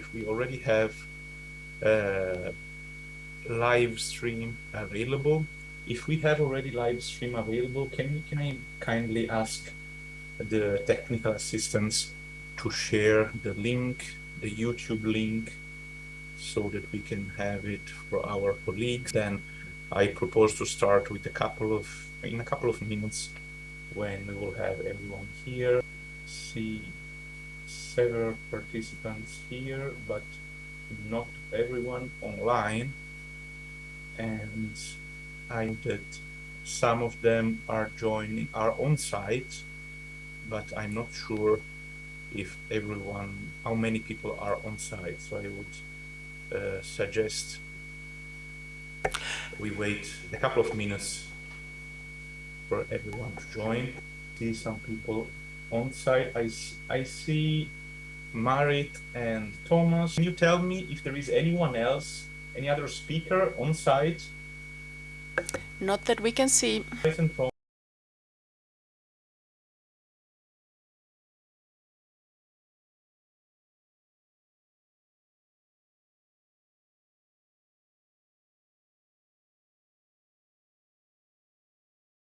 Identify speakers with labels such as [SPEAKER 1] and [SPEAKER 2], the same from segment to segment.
[SPEAKER 1] if we already have uh, live stream available. If we have already live stream available, can, can I kindly ask the technical assistants to share the link, the YouTube link, so that we can have it for our colleagues. Then I propose to start with a couple of, in a couple of minutes, when we will have everyone here. See several participants here, but not everyone online. And I that some of them are joining, are on site, but I'm not sure if everyone, how many people are on site. So I would uh, suggest we wait a couple of minutes for everyone to join. See some people on site. I, I see Marit and Thomas. Can you tell me if there is anyone else, any other speaker on site?
[SPEAKER 2] Not that we can see.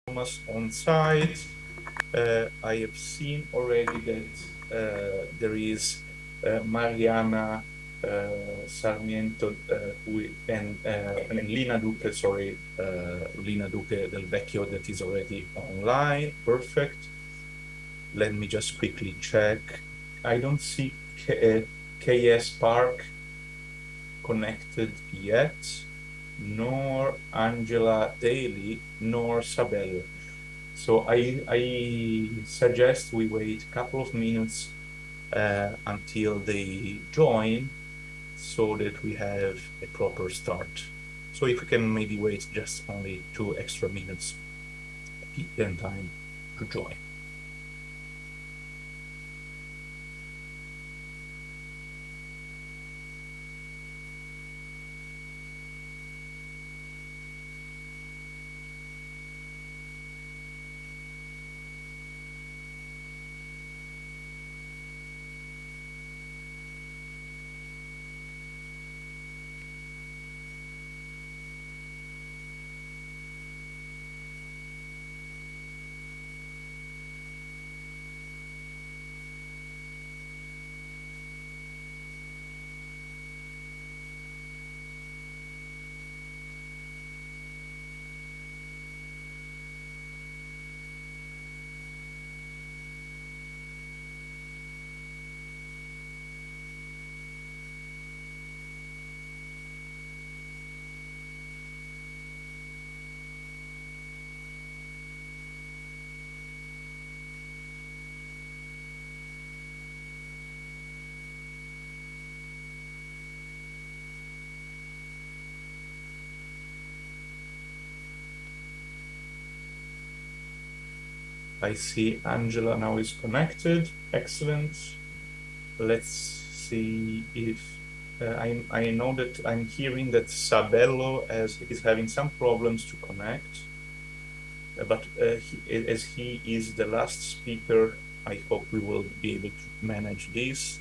[SPEAKER 1] Thomas on site. Uh, I have seen already that uh, there is uh, Mariana uh, Sarmiento who, and, and Lina Duque, sorry, Lina Duque del Vecchio that is already online. Perfect. Let me just quickly check. I don't see K KS Park connected yet, nor Angela Daly, nor Sabelo. So I, I suggest we wait a couple of minutes uh, until they join so that we have a proper start. So if we can maybe wait just only two extra minutes, them time to join. I see Angela now is connected. Excellent. Let's see if uh, I, I know that I'm hearing that Sabelo as, is having some problems to connect. Uh, but uh, he, as he is the last speaker, I hope we will be able to manage this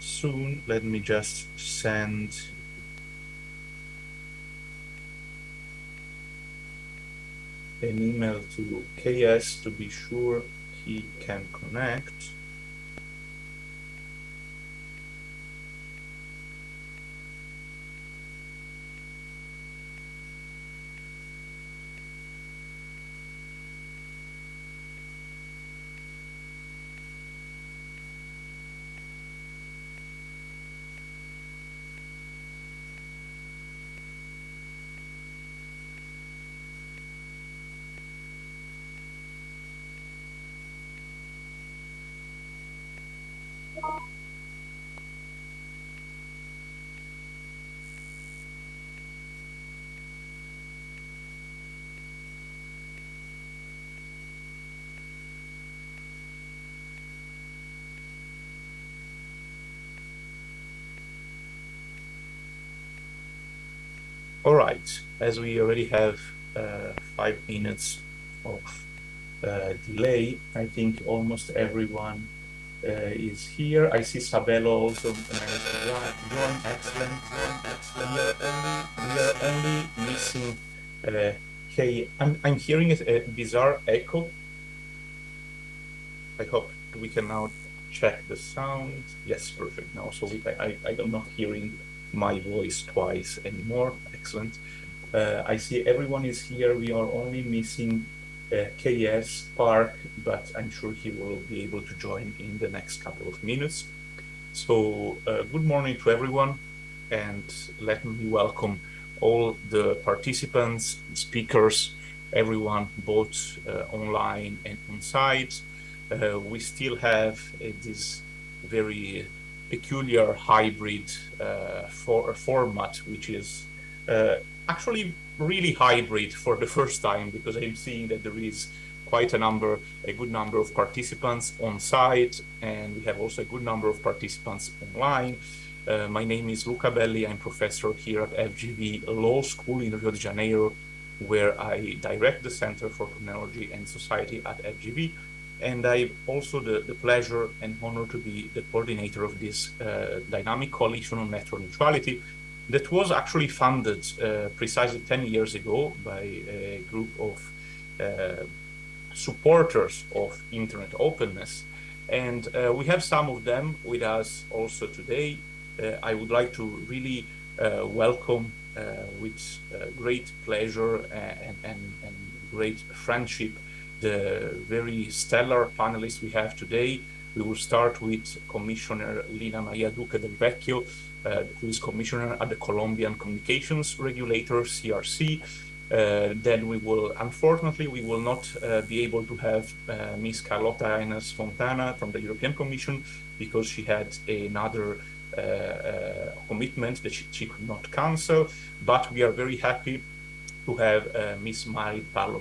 [SPEAKER 1] soon. Let me just send an email to KS to be sure he can connect. All right, as we already have uh, five minutes of uh, delay, I think almost everyone is here. I see Sabelo also uh, join. Excellent. Are only, missing. Uh, hey, I'm, I'm hearing a bizarre echo. I hope we can now check the sound. Yes, perfect. Now, so we, I, I, I'm not hearing my voice twice anymore. Excellent. Uh, I see everyone is here. We are only missing uh, KS Park, but I'm sure he will be able to join in the next couple of minutes. So uh, good morning to everyone and let me welcome all the participants, speakers, everyone both uh, online and on site. Uh, we still have uh, this very peculiar hybrid uh, for format, which is actually really hybrid for the first time because I'm seeing that there is quite a number, a good number of participants on site, and we have also a good number of participants online. Uh, my name is Luca Belli. I'm professor here at FGV Law School in Rio de Janeiro, where I direct the Center for Technology and Society at FGV. And I have also the, the pleasure and honor to be the coordinator of this uh, dynamic coalition on network neutrality, that was actually funded uh, precisely 10 years ago by a group of uh, supporters of internet openness. And uh, we have some of them with us also today. Uh, I would like to really uh, welcome with great pleasure and, and, and great friendship the very stellar panelists we have today. We will start with Commissioner Lina Maria Duque del Vecchio, uh, who is commissioner at the Colombian Communications Regulator, CRC. Uh, then we will, unfortunately, we will not uh, be able to have uh, Ms. Carlota Ines Fontana from the European Commission because she had another uh, uh, commitment that she, she, could not cancel. But we are very happy to have Ms. Mari Parlo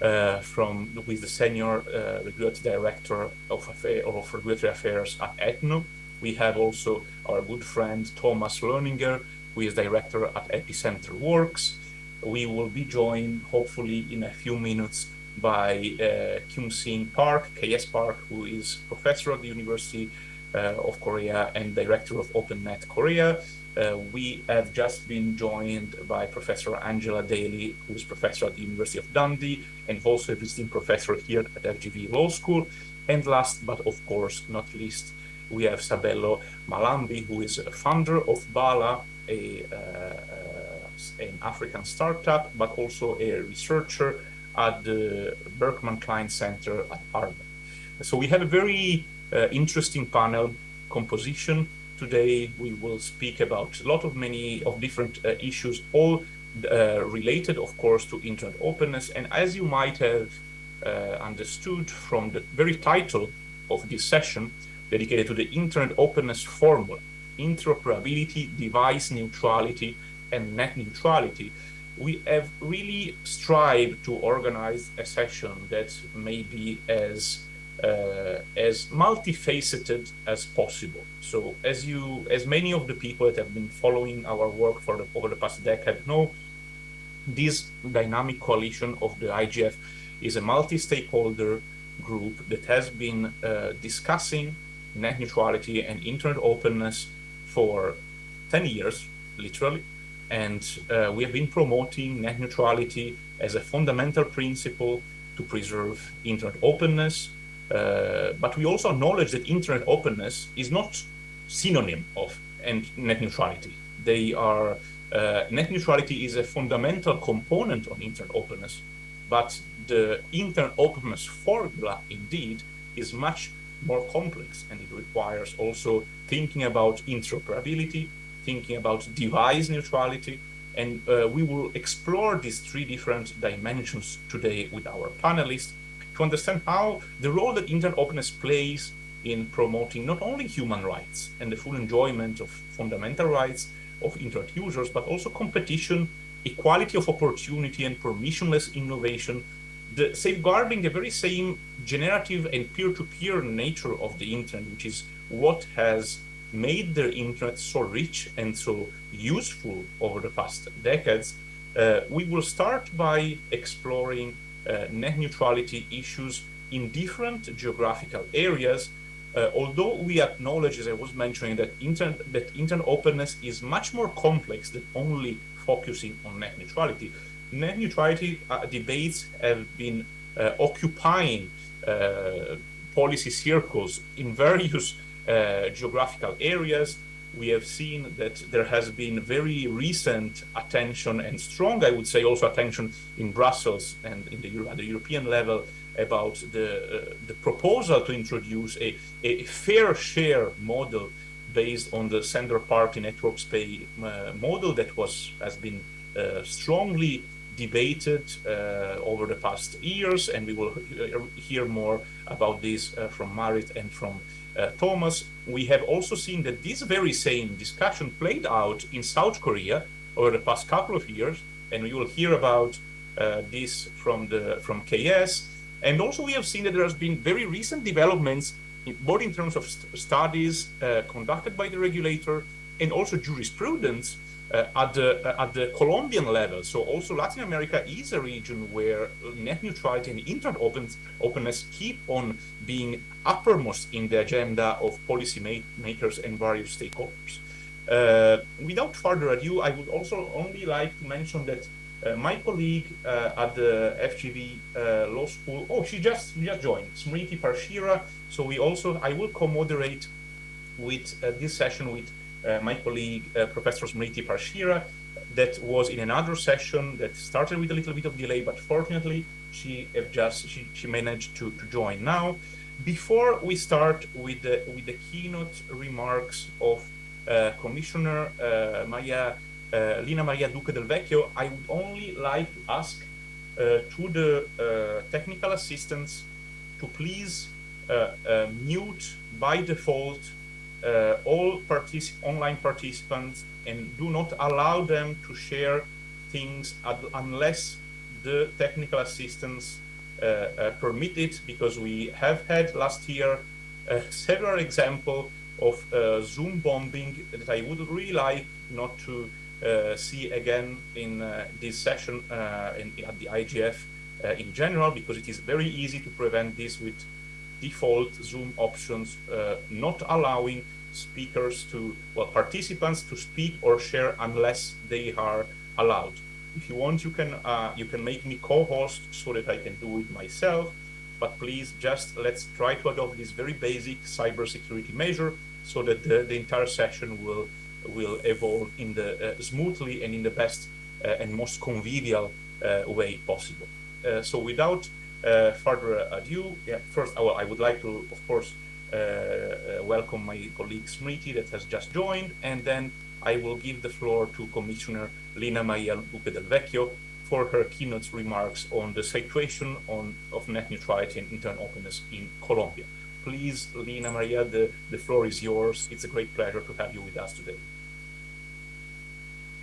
[SPEAKER 1] uh, from is the senior uh, regulatory director of, of regulatory affairs at ETNO. We have also our good friend Thomas Lohninger, who is director at Epicenter Works. We will be joined, hopefully, in a few minutes by uh, Kyung Park, KS Park, who is professor at the University uh, of Korea and director of OpenNet Korea. Uh, we have just been joined by Professor Angela Daly, who is professor at the University of Dundee and also a visiting professor here at FGV Law School. And last but of course not least, we have Sabelo Mhlambi, who is a founder of Bala, a, uh, an African startup, but also a researcher at the Berkman Klein Center at Harvard. So we have a very uh, interesting panel composition. Today we will speak about a lot of many of different uh, issues, all uh, related, of course, to internet openness. And as you might have uh, understood from the very title of this session, dedicated to the internet openness formula, interoperability, device neutrality, and net neutrality, we have really strived to organize a session that may be as uh, as multifaceted as possible. So as you, as many of the people that have been following our work for the, over the past decade know, this dynamic coalition of the IGF is a multi-stakeholder group that has been uh, discussing net neutrality and internet openness for 10 years, literally. And uh, we have been promoting net neutrality as a fundamental principle to preserve internet openness. Uh, but we also acknowledge that internet openness is not synonym of and net neutrality. They are uh, net neutrality is a fundamental component on internet openness, but the internet openness formula indeed is much more complex and it requires also thinking about interoperability, thinking about device neutrality, and uh, we will explore these three different dimensions today with our panelists to understand how the role that internet openness plays in promoting not only human rights and the full enjoyment of fundamental rights of internet users, but also competition, equality of opportunity, and permissionless innovation the safeguarding the very same generative and peer-to-peer -peer nature of the internet, which is what has made the internet so rich and so useful over the past decades, uh, we will start by exploring net neutrality issues in different geographical areas uh, although we acknowledge, as I was mentioning, that internet, that internet openness is much more complex than only focusing on net neutrality, net neutrality uh, debates have been uh, occupying uh, policy circles in various uh, geographical areas. We have seen that there has been very recent attention and strong, I would say, also attention in Brussels and in the, at the European level about the, uh, the proposal to introduce a, a fair share model based on the sender party networks pay uh, model that was has been uh, strongly debated uh, over the past years. And we will hear more about this uh, from Marit and from uh, Thomas. We have also seen that this very same discussion played out in South Korea over the past couple of years and we will hear about this from the from KS and also we have seen that there has been very recent developments, in, both in terms of st studies uh, conducted by the regulator and also jurisprudence uh, at, the, uh, at the Colombian level. So also Latin America is a region where net neutrality and internet openness keep on being uppermost in the agenda of policy makers and various stakeholders. Uh, without further ado, I would also only like to mention that uh, my colleague uh, at the FGV uh, Law School, oh, she just just joined, Smriti Parsheera. So we also, I will co-moderate with this session with my colleague, Professor Smriti Parsheera, that was in another session that started with a little bit of delay, but fortunately she just she, she managed to, to join now. Before we start with the with the keynote remarks of uh, Commissioner uh, Maria uh, Lina Maria Duque del Vecchio, I would only like to ask uh, to the uh, technical assistants to please mute by default all online participants and do not allow them to share things unless the technical assistance uh, uh, permit it because we have had last year uh, several examples of Zoom bombing that I would really like not to uh, see again in uh, this session uh, in, at the IGF in general, because it is very easy to prevent this with default Zoom options, not allowing speakers to, well, participants to speak or share unless they are allowed. If you want, you can uh, you can make me co-host so that I can do it myself. But please, just let's try to adopt this very basic cybersecurity measure so that the, the entire session will will evolve in the uh, smoothly and in the best uh, and most convivial uh, way possible. so without further ado, yeah, first well, I would like to, of course, welcome my colleague Smriti that has just joined, and then I will give the floor to Commissioner Lina Maria Duque del Vecchio for her keynote remarks on the situation on, of net neutrality and internet openness in Colombia. Please, Lina Maria, the, the floor is yours. It's a great pleasure to have you with us today.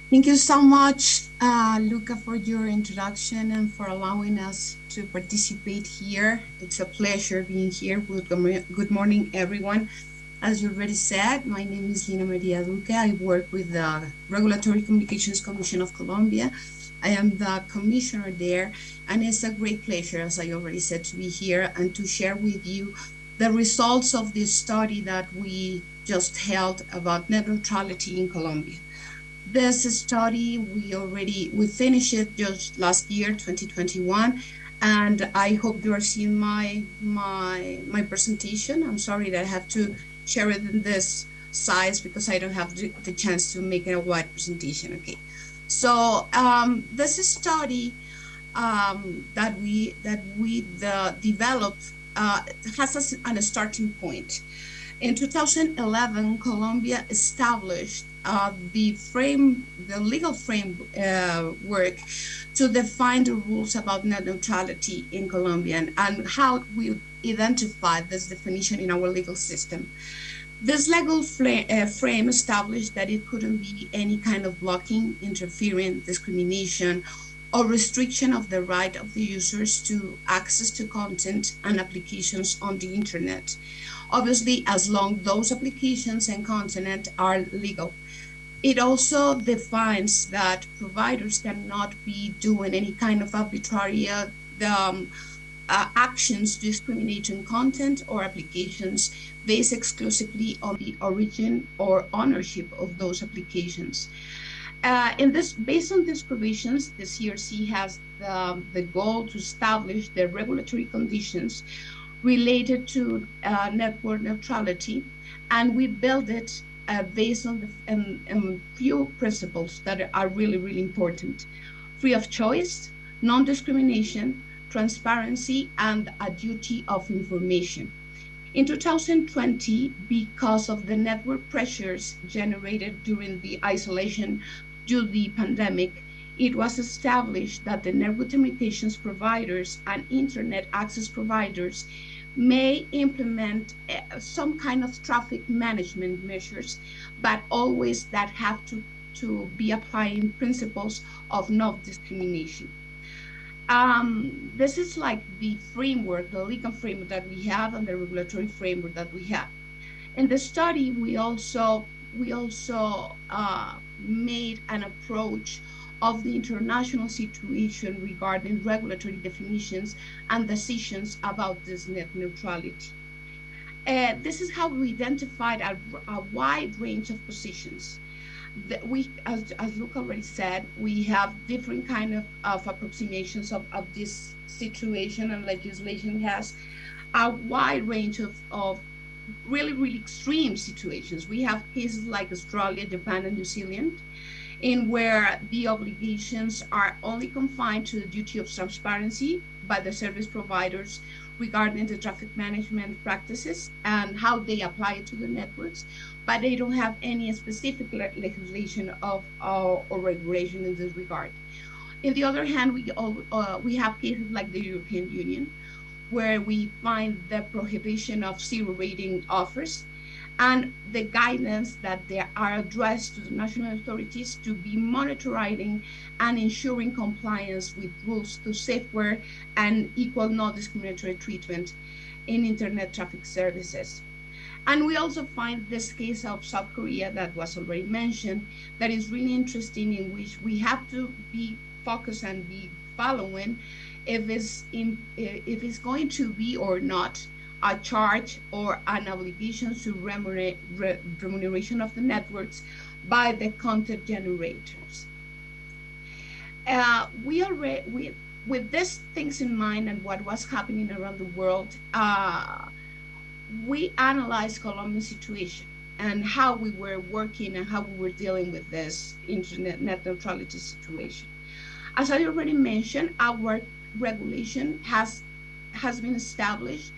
[SPEAKER 3] Thank you so much, uh, Luca, for your introduction and for allowing us to participate here. It's a pleasure being here. Good morning, everyone. As you already said, my name is Lina Maria Duque. I work with the Regulatory Communications Commission of Colombia. I am the commissioner there, and it's a great pleasure, as I already said, to be here and to share with you the results of this study that we just held about net neutrality in Colombia. This study, we already, we finished it just last year, 2021, and I hope you are seeing my, my, my presentation. I'm sorry that I have to share it in this size because I don't have the, chance to make a wide presentation, okay. So um, this study um, that we, that we the, developed uh, has a, a starting point. In 2011, Colombia established uh, the frame, the legal framework uh, to define the rules about net neutrality in Colombia and, and how we identify this definition in our legal system. This legal uh, frame established that it couldn't be any kind of blocking, interfering, discrimination, or restriction of the right of the users to access to content and applications on the internet. Obviously, as long those applications and content are legal. It also defines that providers cannot be doing any kind of arbitrary uh, um, uh, actions discriminating content or applications based exclusively on the origin or ownership of those applications. Uh, in this, based on these provisions, the CRC has the, the goal to establish the regulatory conditions related to uh, network neutrality, and we build it uh, based on the um, um, few principles that are really, really important. Free of choice, non-discrimination, transparency, and a duty of information. In 2020, because of the network pressures generated during the isolation due to the pandemic, it was established that the network communications providers and internet access providers may implement uh, some kind of traffic management measures, but always that have to, to be applying principles of non-discrimination. Um, this is like the framework, the legal framework that we have and the regulatory framework that we have. In the study, we also we also uh, made an approach of the international situation regarding regulatory definitions and decisions about this net neutrality. Uh, this is how we identified a, a wide range of positions. That we, as, as Luke already said, we have different kind of, of approximations of, of this situation and legislation has a wide range of, of really, really extreme situations. We have cases like Australia, Japan, and New Zealand in where the obligations are only confined to the duty of transparency by the service providers regarding the traffic management practices and how they apply to the networks, but they don't have any specific legislation of uh, or regulation in this regard. In the other hand, we uh, we have cases like the European Union, where we find the prohibition of zero rating offers and the guidance that they are addressed to the national authorities to be monitoring and ensuring compliance with rules to safeguard and equal non-discriminatory treatment in internet traffic services. And we also find this case of South Korea that was already mentioned that is really interesting in which we have to be focused and be following if it's in, if it's going to be or not a charge or an obligation to remuneration of the networks by the content generators. Uh, we already, we, with these things in mind and what was happening around the world, uh, we analyzed Colombia's situation and how we were working and how we were dealing with this internet net neutrality situation. As I already mentioned, our regulation has has been established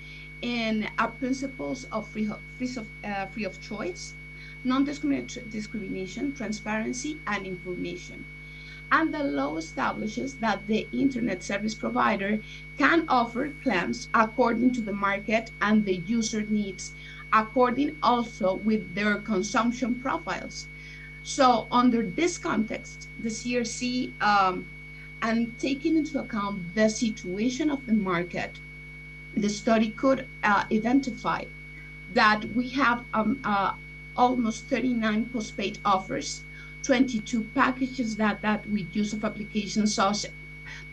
[SPEAKER 3] in our principles of free, free, of, uh, free of choice, non-discrimination, transparency, and information. And the law establishes that the internet service provider can offer plans according to the market and the user needs, according also with their consumption profiles. So under this context, the CRC, um, and taking into account the situation of the market, the study could uh, identify that we have um, uh, almost 39 postpaid offers, 22 packages that, that we use of applications such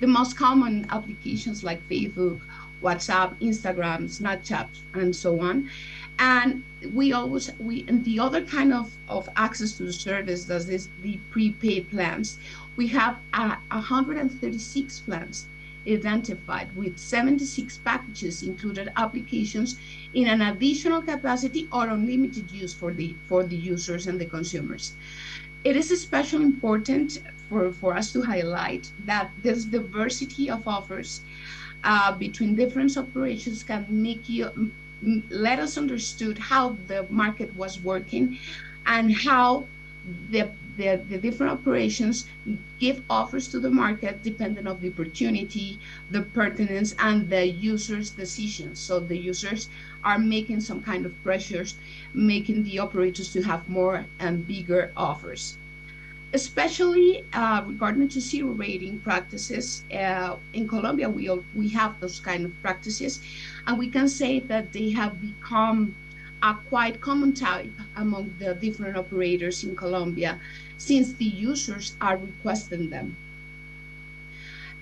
[SPEAKER 3] the most common applications like Facebook, WhatsApp, Instagram, Snapchat, and so on. And we always, we, and the other kind of, of access to the service that is the prepaid plans. We have uh, 136 plans identified with 76 packages included applications in an additional capacity or unlimited use for the for the users and the consumers. It is especially important for, for us to highlight that this diversity of offers uh, between different operations can make you let us understood how the market was working and how the the, the different operations give offers to the market depending on the opportunity, the pertinence, and the user's decisions. So the users are making some kind of pressures, making the operators to have more and bigger offers. Especially uh, regarding to zero rating practices, uh, in Colombia we, all, we have those kind of practices, and we can say that they have become a quite common type among the different operators in Colombia since the users are requesting them.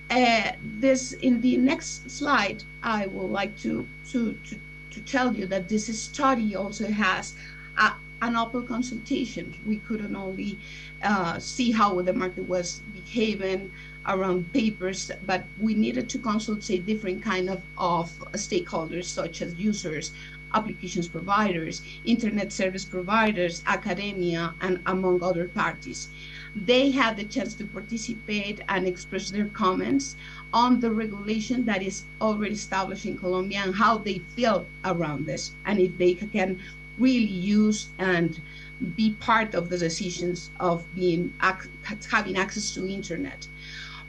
[SPEAKER 3] Uh, this in the next slide, I would like to, to, to, to tell you that this study also has a, an open consultation. We couldn't only uh, see how the market was behaving around papers, but we needed to consult different kind of, of stakeholders such as users, applications providers, internet service providers, academia, and among other parties. They had the chance to participate and express their comments on the regulation that is already established in Colombia and how they feel around this, and if they can really use and be part of the decisions of being having access to internet.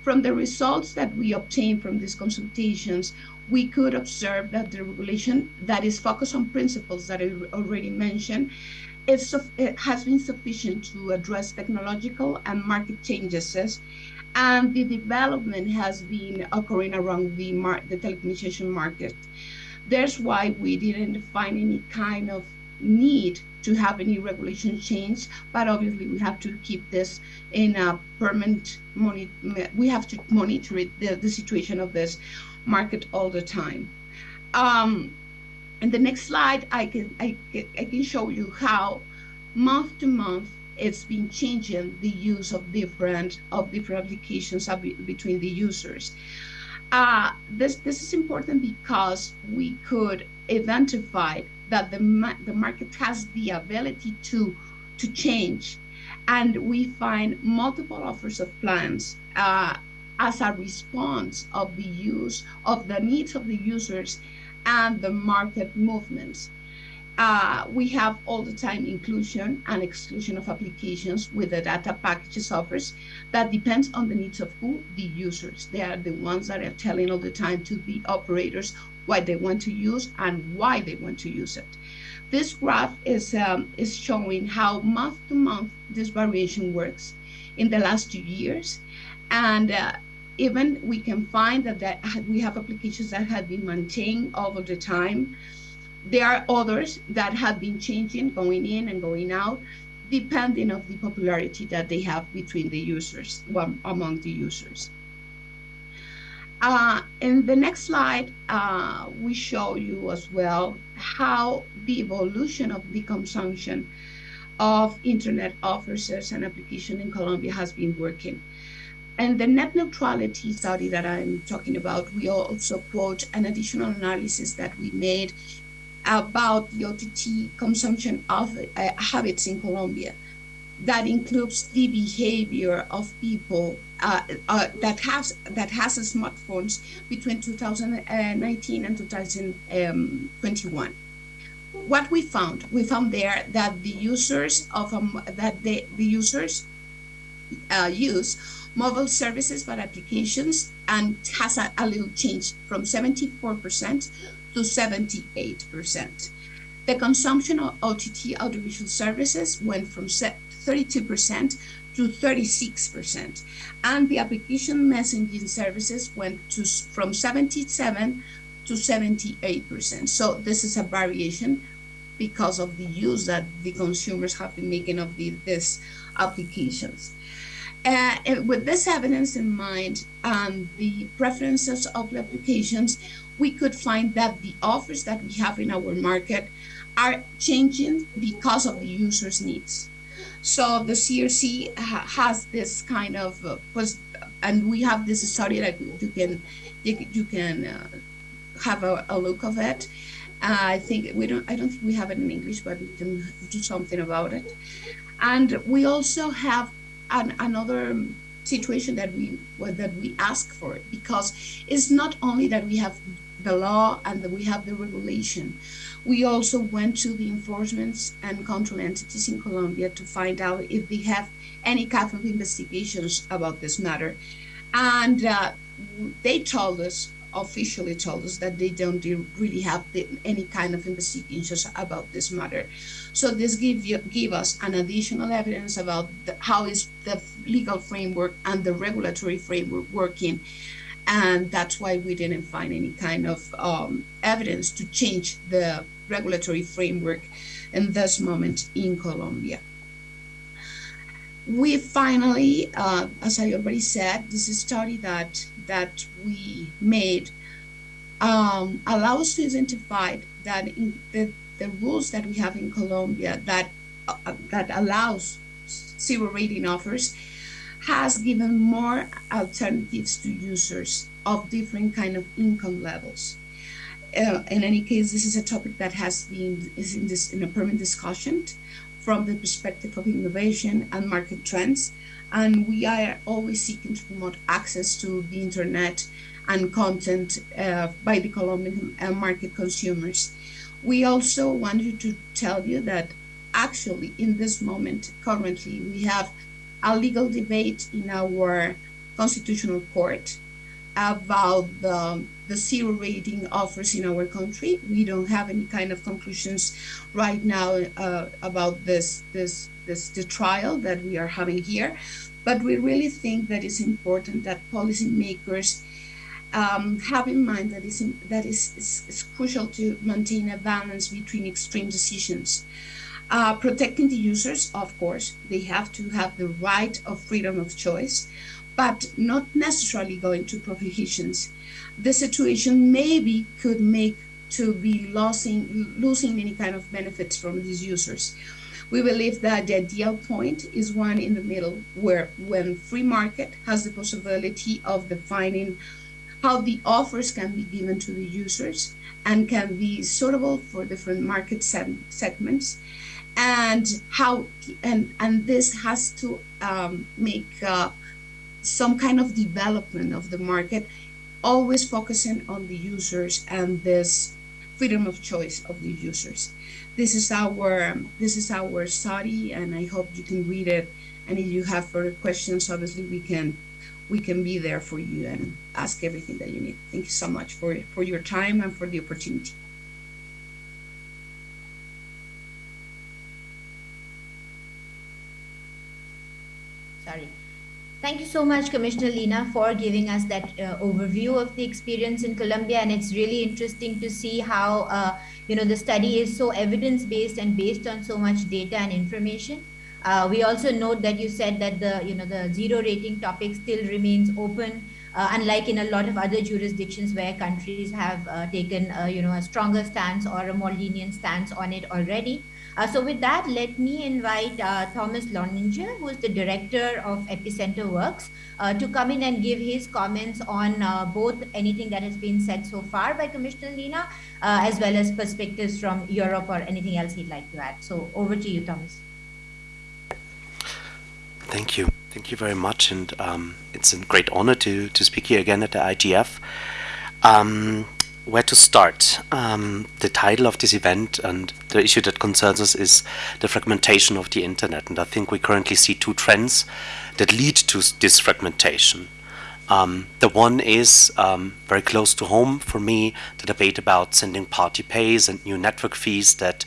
[SPEAKER 3] From the results that we obtained from these consultations, we could observe that the regulation that is focused on principles that I already mentioned is, it eh, has been sufficient to address technological and market changes and the development has been occurring around the, mar the telecommunication market. That's why we didn't find any kind of need to have any regulation change, but obviously we have to keep this in a permanent. We have to monitor it, the, the situation of this market all the time. Um, in the next slide, I can, I, I can show you how month to month it's been changing the use of different of different applications between the users. Uh, this this is important because we could identify that the the market has the ability to to change, and we find multiple offers of plans uh, as a response of the use of the needs of the users and the market movements. Uh, we have all the time inclusion and exclusion of applications with the data packages offers that depends on the needs of who the users. They are the ones that are telling all the time to the operators what they want to use and why they want to use it. This graph is, um, is showing how month to month this variation works in the last two years. And uh, even we can find that, that we have applications that have been maintained over the time. There are others that have been changing, going in and going out, depending of the popularity that they have between the users, well, among the users. Uh, in the next slide, uh, we show you as well how the evolution of the consumption of internet officers and application in Colombia has been working. And the net neutrality study that I'm talking about, we also quote an additional analysis that we made about the OTT consumption of uh, habits in Colombia. That includes the behavior of people uh, uh, that has that has smartphones between 2019 and 2021. What we found, we found there that the users of um, that the, the users uh, use mobile services for applications and has a, a little change from 74% to 78%. The consumption of OTT audiovisual services went from 32% to 36%, and the application messaging services went to from 77 to 78%. So this is a variation because of the use that the consumers have been making of the, these applications. Uh, with this evidence in mind and the preferences of the applications, we could find that the offers that we have in our market are changing because of the user's needs. So the CRC ha has this kind of, uh, and we have this study that you can you, you can uh, have a, a, look of it. Uh, I think we don't. I don't think we have it in English, but we can do something about it. And we also have an, another situation that we well, that we ask for it because it's not only that we have the law and that we have the regulation. We also went to the enforcement and control entities in Colombia to find out if they have any kind of investigations about this matter. And uh, they told us officially told us that they don't really have the, any kind of investigations about this matter. So this give you, give us an additional evidence about the, how is the legal framework and the regulatory framework working. And that's why we didn't find any kind of um, evidence to change the regulatory framework in this moment in Colombia. we finally, uh, as I already said, this is study that that we made um, allows to identify that the, the rules that we have in Colombia that uh, that allows zero rating offers has given more alternatives to users of different kind of income levels. Uh, in any case, this is a topic that has been is in this in a permanent discussion from the perspective of innovation and market trends. And we are always seeking to promote access to the internet and content uh, by the Colombian uh, market consumers. We also wanted to tell you that actually in this moment, currently, we have a legal debate in our constitutional court about the, the zero rating offers in our country. We don't have any kind of conclusions right now uh, about this, this, this the trial that we are having here, but we really think that it's important that policymakers um, have in mind that, is that is crucial to maintain a balance between extreme decisions. Uh, protecting the users, of course, they have to have the right of freedom of choice, but not necessarily going to prohibitions. The situation maybe could make to be losing, losing any kind of benefits from these users. We believe that the ideal point is one in the middle where when free market has the possibility of defining how the offers can be given to the users and can be suitable for different market segments and how and and this has to um, make uh, some kind of development of the market always focusing on the users and this freedom of choice of the users this is our this is our study and i hope you can read it and if you have further questions obviously we can we can be there for you and ask everything that you need. Thank you so much for, for your time and for the opportunity.
[SPEAKER 4] Sorry. Thank you so much, Commissioner Lina, for giving us that uh, overview of the experience in Colombia. And it's really interesting to see how, uh, you know, the study is so evidence-based and based on so much data and information. Uh, we also note that you said that the you know the zero rating topic still remains open, uh, unlike in a lot of other jurisdictions where countries have uh, taken uh, you know a stronger stance or a more lenient stance on it already. Uh, so with that, let me invite uh, Thomas Lohninger, who is the director of Epicenter Works, to come in and give his comments on both anything that has been said so far by Commissioner Lina, as well as perspectives from Europe or anything else he'd like to add. So over to you, Thomas.
[SPEAKER 5] Thank you. Thank you very much. And um, it's a great honor to, to speak here again at the IGF. Um, where to start? Um, the title of this event and the issue that concerns us is the fragmentation of the internet. And I think we currently see two trends that lead to this fragmentation. Um, the one is um, very close to home for me, the debate about sending party pays and new network fees that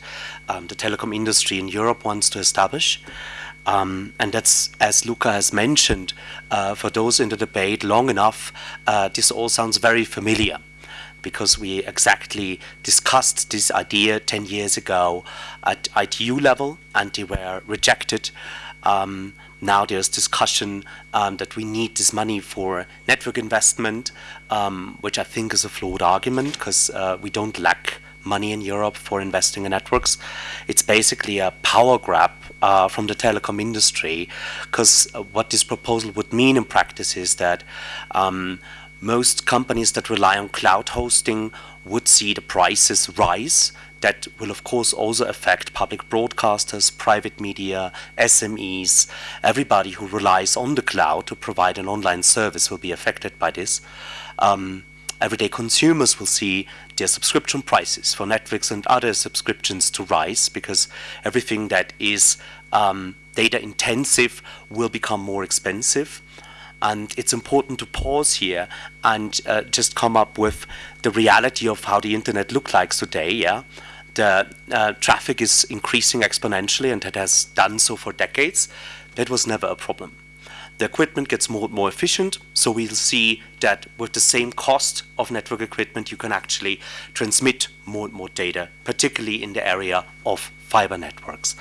[SPEAKER 5] um, the telecom industry in Europe wants to establish. Um, and that's, as Luca has mentioned, uh, for those in the debate long enough, uh, this all sounds very familiar because we exactly discussed this idea 10 years ago at ITU level and they were rejected. Um, now there's discussion um, that we need this money for network investment, um, which I think is a flawed argument because uh, we don't lack money in Europe for investing in networks. It's basically a power grab uh, from the telecom industry because uh, what this proposal would mean in practice is that um, most companies that rely on cloud hosting would see the prices rise. That will of course also affect public broadcasters, private media, SMEs, everybody who relies on the cloud to provide an online service will be affected by this. Um, everyday consumers will see their subscription prices for Netflix and other subscriptions to rise because everything that is um, data intensive will become more expensive. And it's important to pause here and uh, just come up with the reality of how the internet looks like today. Yeah, the uh, traffic is increasing exponentially, and it has done so for decades. That was never a problem the equipment gets more and more efficient. So we'll see that with the same cost of network equipment, you can actually transmit more and more data, particularly in the area of fiber networks.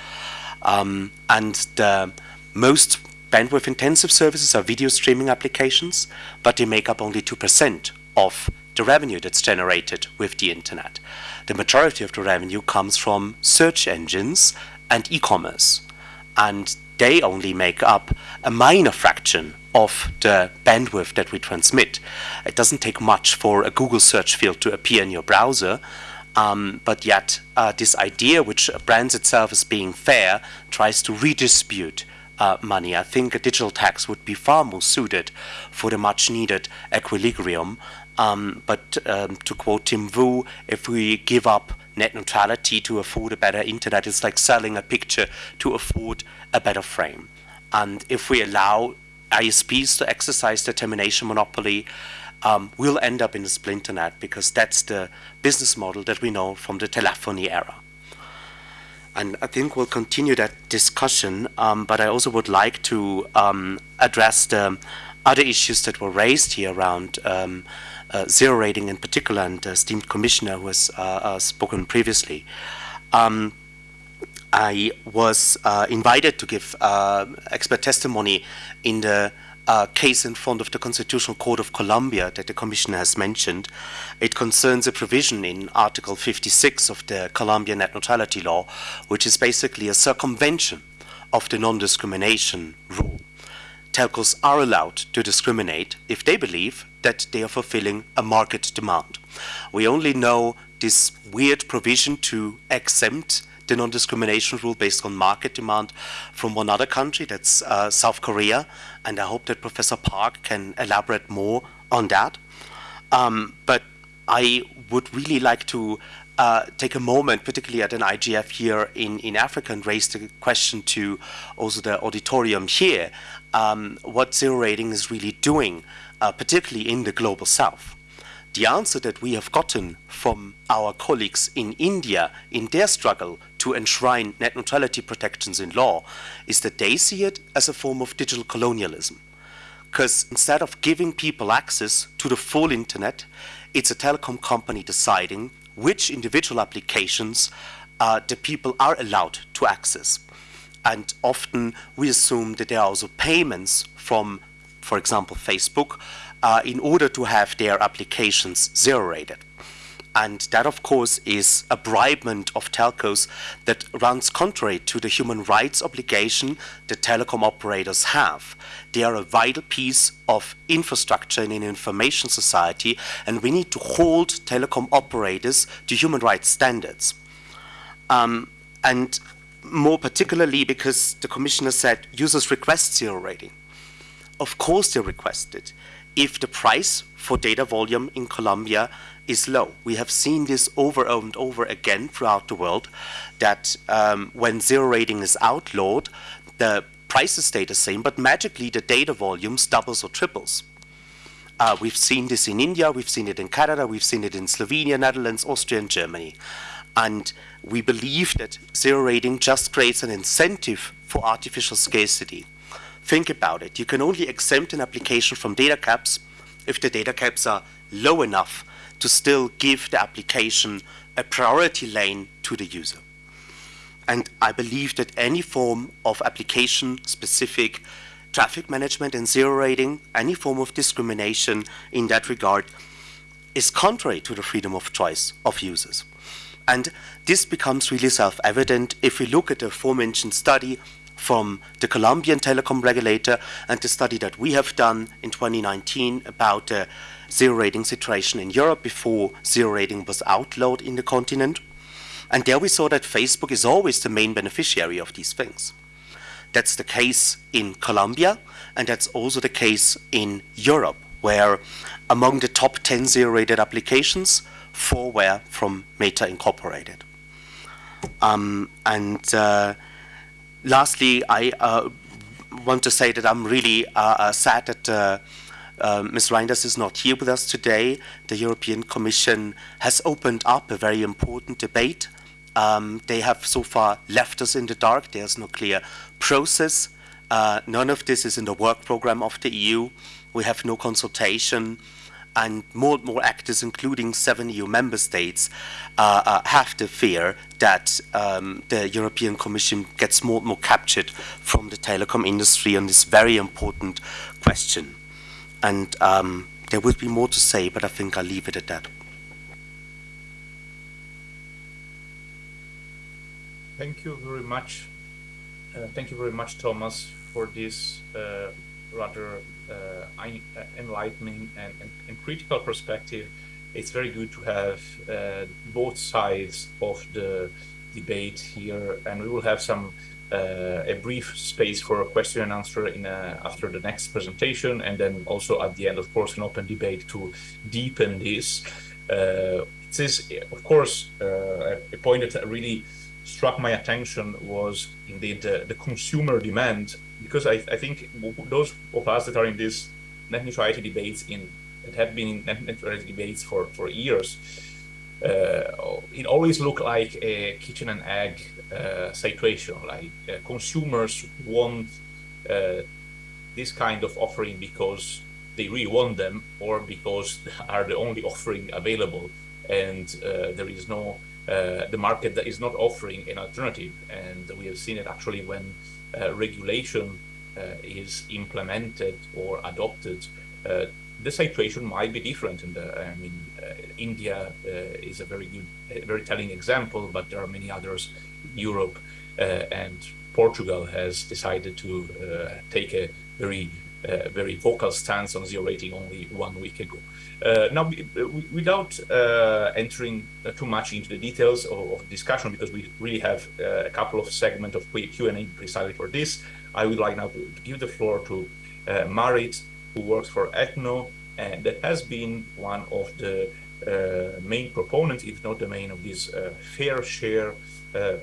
[SPEAKER 5] Um, and the most bandwidth intensive services are video streaming applications, but they make up only 2% of the revenue that's generated with the internet. The majority of the revenue comes from search engines and e-commerce. And they only make up a minor fraction of the bandwidth that we transmit. It doesn't take much for a Google search field to appear in your browser, um, but yet uh, this idea, which brands itself as being fair, tries to redistribute uh, money. I think a digital tax would be far more suited for the much needed equilibrium. Um, but um, to quote Tim Wu, if we give up net neutrality to afford a better internet, it's like selling a picture to afford a better frame. And if we allow ISPs to exercise the termination monopoly, um, we'll end up in a splinternet because that's the business model that we know from the telephony era. And I think we'll continue that discussion, um, but I also would like to um, address the other issues that were raised here around um, uh, zero rating in particular, and the esteemed commissioner who has uh, uh, spoken previously. Um, I was uh, invited to give uh, expert testimony in the uh, case in front of the Constitutional Court of Colombia that the Commissioner has mentioned. It concerns a provision in Article 56 of the Colombian net neutrality law, which is basically a circumvention of the non-discrimination rule. Telcos are allowed to discriminate if they believe that they are fulfilling a market demand. We only know this weird provision to exempt the non-discrimination rule based on market demand from one other country, that's uh, South Korea, and I hope that Professor Park can elaborate more on that. Um, but I would really like to uh, take a moment, particularly at an IGF here in, in Africa, and raise the question to also the auditorium here, um, what zero rating is really doing, uh, particularly in the global south the answer that we have gotten from our colleagues in India in their struggle to enshrine net neutrality protections in law is that they see it as a form of digital colonialism. Because instead of giving people access to the full internet, it's a telecom company deciding which individual applications uh, the people are allowed to access. And often we assume that there are also payments from, for example, Facebook, uh, in order to have their applications zero rated. And that, of course, is a bribement of telcos that runs contrary to the human rights obligation that telecom operators have. They are a vital piece of infrastructure in an information society, and we need to hold telecom operators to human rights standards. Um, and more particularly because the commissioner said users request zero rating. Of course they request it if the price for data volume in Colombia is low. We have seen this over and over again throughout the world that um, when zero rating is outlawed, the prices stay the same, but magically the data volumes doubles or triples. Uh, we've seen this in India, we've seen it in Canada, we've seen it in Slovenia, Netherlands, Austria, and Germany. And we believe that zero rating just creates an incentive for artificial scarcity. Think about it. You can only exempt an application from data caps if the data caps are low enough to still give the application a priority lane to the user. And I believe that any form of application-specific traffic management and zero rating, any form of discrimination in that regard, is contrary to the freedom of choice of users. And this becomes really self-evident if we look at the aforementioned study from the Colombian telecom regulator and the study that we have done in 2019 about the zero rating situation in Europe before zero rating was outlawed in the continent. And there we saw that Facebook is always the main beneficiary of these things. That's the case in Colombia, and that's also the case in Europe, where among the top 10 zero-rated applications, four were from Meta Incorporated. Um, and uh, lastly, I uh, want to say that I'm really uh, uh sad that uh, uh, Ms. Reinders is not here with us today. The European Commission has opened up a very important debate. Um, they have so far left us in the dark. There's no clear process. none of this is in the work program of the EU. We have no consultation. And more and more actors, including seven EU member states, uh, uh, have the fear that um, the European Commission gets more and more captured from the telecom industry on this very important question. And um, there would be more to say, but I think I'll leave it at that.
[SPEAKER 1] Thank you very much. Uh, thank you very much, Thomas, for this uh, rather enlightening and, and, and, critical perspective. It's very good to have uh, both sides of the debate here, and we will have some uh, a brief space for a question and answer in a, after the next presentation, and then also at the end, of course, an open debate to deepen this. Uh, it is, of course, uh, a point that really struck my attention was indeed the consumer demand because I, I think those of us that are in this net neutrality debates in that have been in net neutrality debates for for years, uh, it always looked like a kitchen and egg uh, situation. Like uh, consumers want uh, this kind of offering because they really want them, or because are the only offering available, and uh, there is no uh, the market that is not offering an alternative. And we have seen it actually when Uh, regulation uh, is implemented or adopted, uh, the situation might be different. In the, I mean, uh, India is a very good, very telling example, but there are many others. Europe and Portugal has decided to take a very uh, very vocal stance on zero rating only one week ago. Uh, now, without uh, entering too much into the details of, of discussion, because we really have uh, a couple of segments of Q&A precisely for this, I would like now to, to give the floor to uh, Maarit, who works for ETNO, and that has been one of the uh, main proponents, if not the main, of this fair share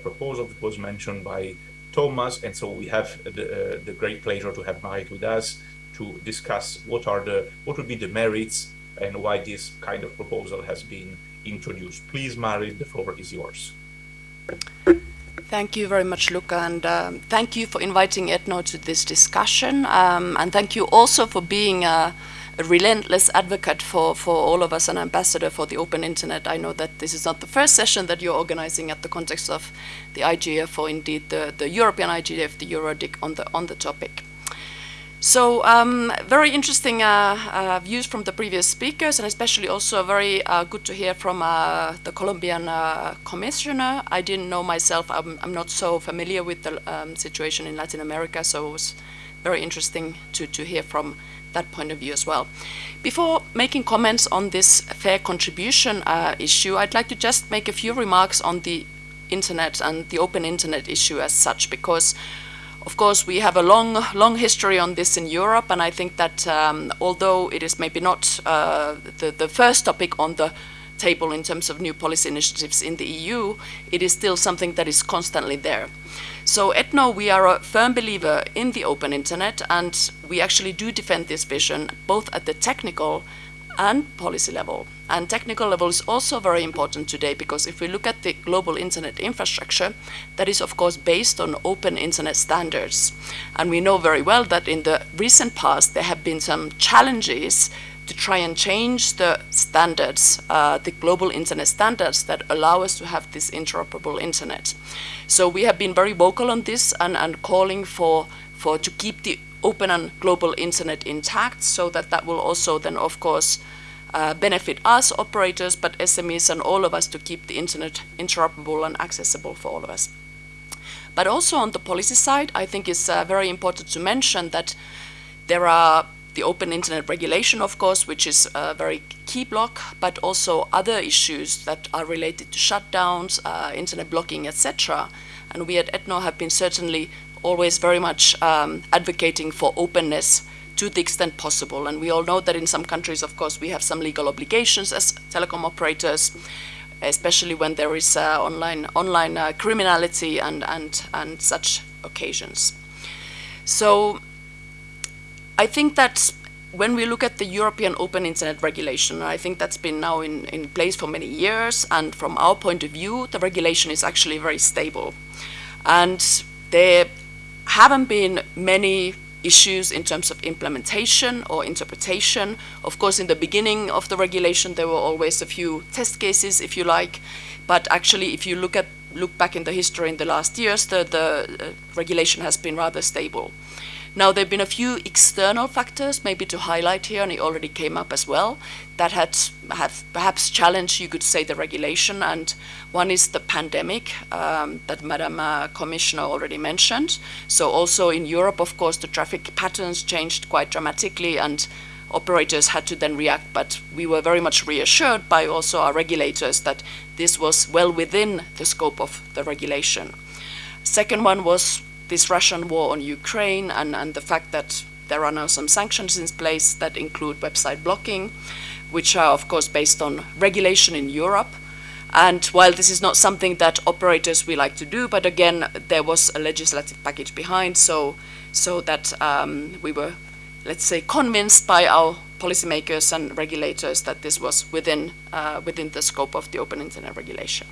[SPEAKER 1] proposal that was mentioned by Thomas. And so we have the, the great pleasure to have Maarit with us to discuss what are the what would be the merits and why this kind of proposal has been introduced. Please, Maarit, the floor is yours.
[SPEAKER 2] Thank you very much, Luca, and um, thank you for inviting ETNO to this discussion, um, and thank you also for being a, a, relentless advocate for, for all of us, an ambassador for the open internet. I know that this is not the first session that you're organizing at the context of the IGF or indeed the, the European IGF, the EuroDIG, on the, on the topic. So um, very interesting uh, uh, views from the previous speakers, and especially also very uh, good to hear from uh, the Colombian uh, commissioner. I didn't know myself; I'm, I'm not so familiar with the um, situation in Latin America, so it was very interesting to to hear from that point of view as well. Before making comments on this fair contribution uh, issue, I'd like to just make a few remarks on the internet and the open internet issue as such, because of course, we have a long, long history on this in Europe, and I think that um, although it is maybe not uh, the, the first topic on the table in terms of new policy initiatives in the EU, it is still something that is constantly there. So ETNO, we are a firm believer in the open internet, and we actually do defend this vision both at the technical and policy level. And technical level is also very important today because if we look at the global internet infrastructure, that is of course based on open internet standards. And we know very well that in the recent past there have been some challenges to try and change the standards, uh, the global internet standards that allow us to have this interoperable internet. So we have been very vocal on this and, and calling for, for to keep the open and global internet intact so that that will also then of course uh, benefit us operators but SMEs and all of us to keep the internet interoperable and accessible for all of us. But also on the policy side, I think it's uh, very important to mention that there are the open internet regulation, of course, which is a very key block, but also other issues that are related to shutdowns, uh, internet blocking, etc. And we at ETNO have been certainly always very much um, advocating for openness to the extent possible. And we all know that in some countries, of course, we have some legal obligations as telecom operators, especially when there is uh, online online uh, criminality and, and, and such occasions. So I think that when we look at the European Open Internet Regulation, I think that's been now in, in place for many years, and from our point of view, the regulation is actually very stable. And there haven't been many issues in terms of implementation or interpretation. Of course, in the beginning of the regulation, there were always a few test cases, if you like, but actually, if you look at look back in the history in the last years, the, the uh, regulation has been rather stable. Now, there have been a few external factors, maybe to highlight here, and it already came up as well, that had have perhaps challenged, you could say, the regulation. And one is the pandemic um, that Madam uh, Commissioner already mentioned. So also in Europe, of course, the traffic patterns changed quite dramatically, and operators had to then react. But we were very much reassured by also our regulators that this was well within the scope of the regulation. Second one was this Russian war on Ukraine and, and the fact that there are now some sanctions in place that include website blocking, which are of course based on regulation in Europe. And while this is not something that operators we like to do, but again, there was a legislative package behind, so so that um, we were, let's say, convinced by our policymakers and regulators that this was within uh, within the scope of the open internet regulation.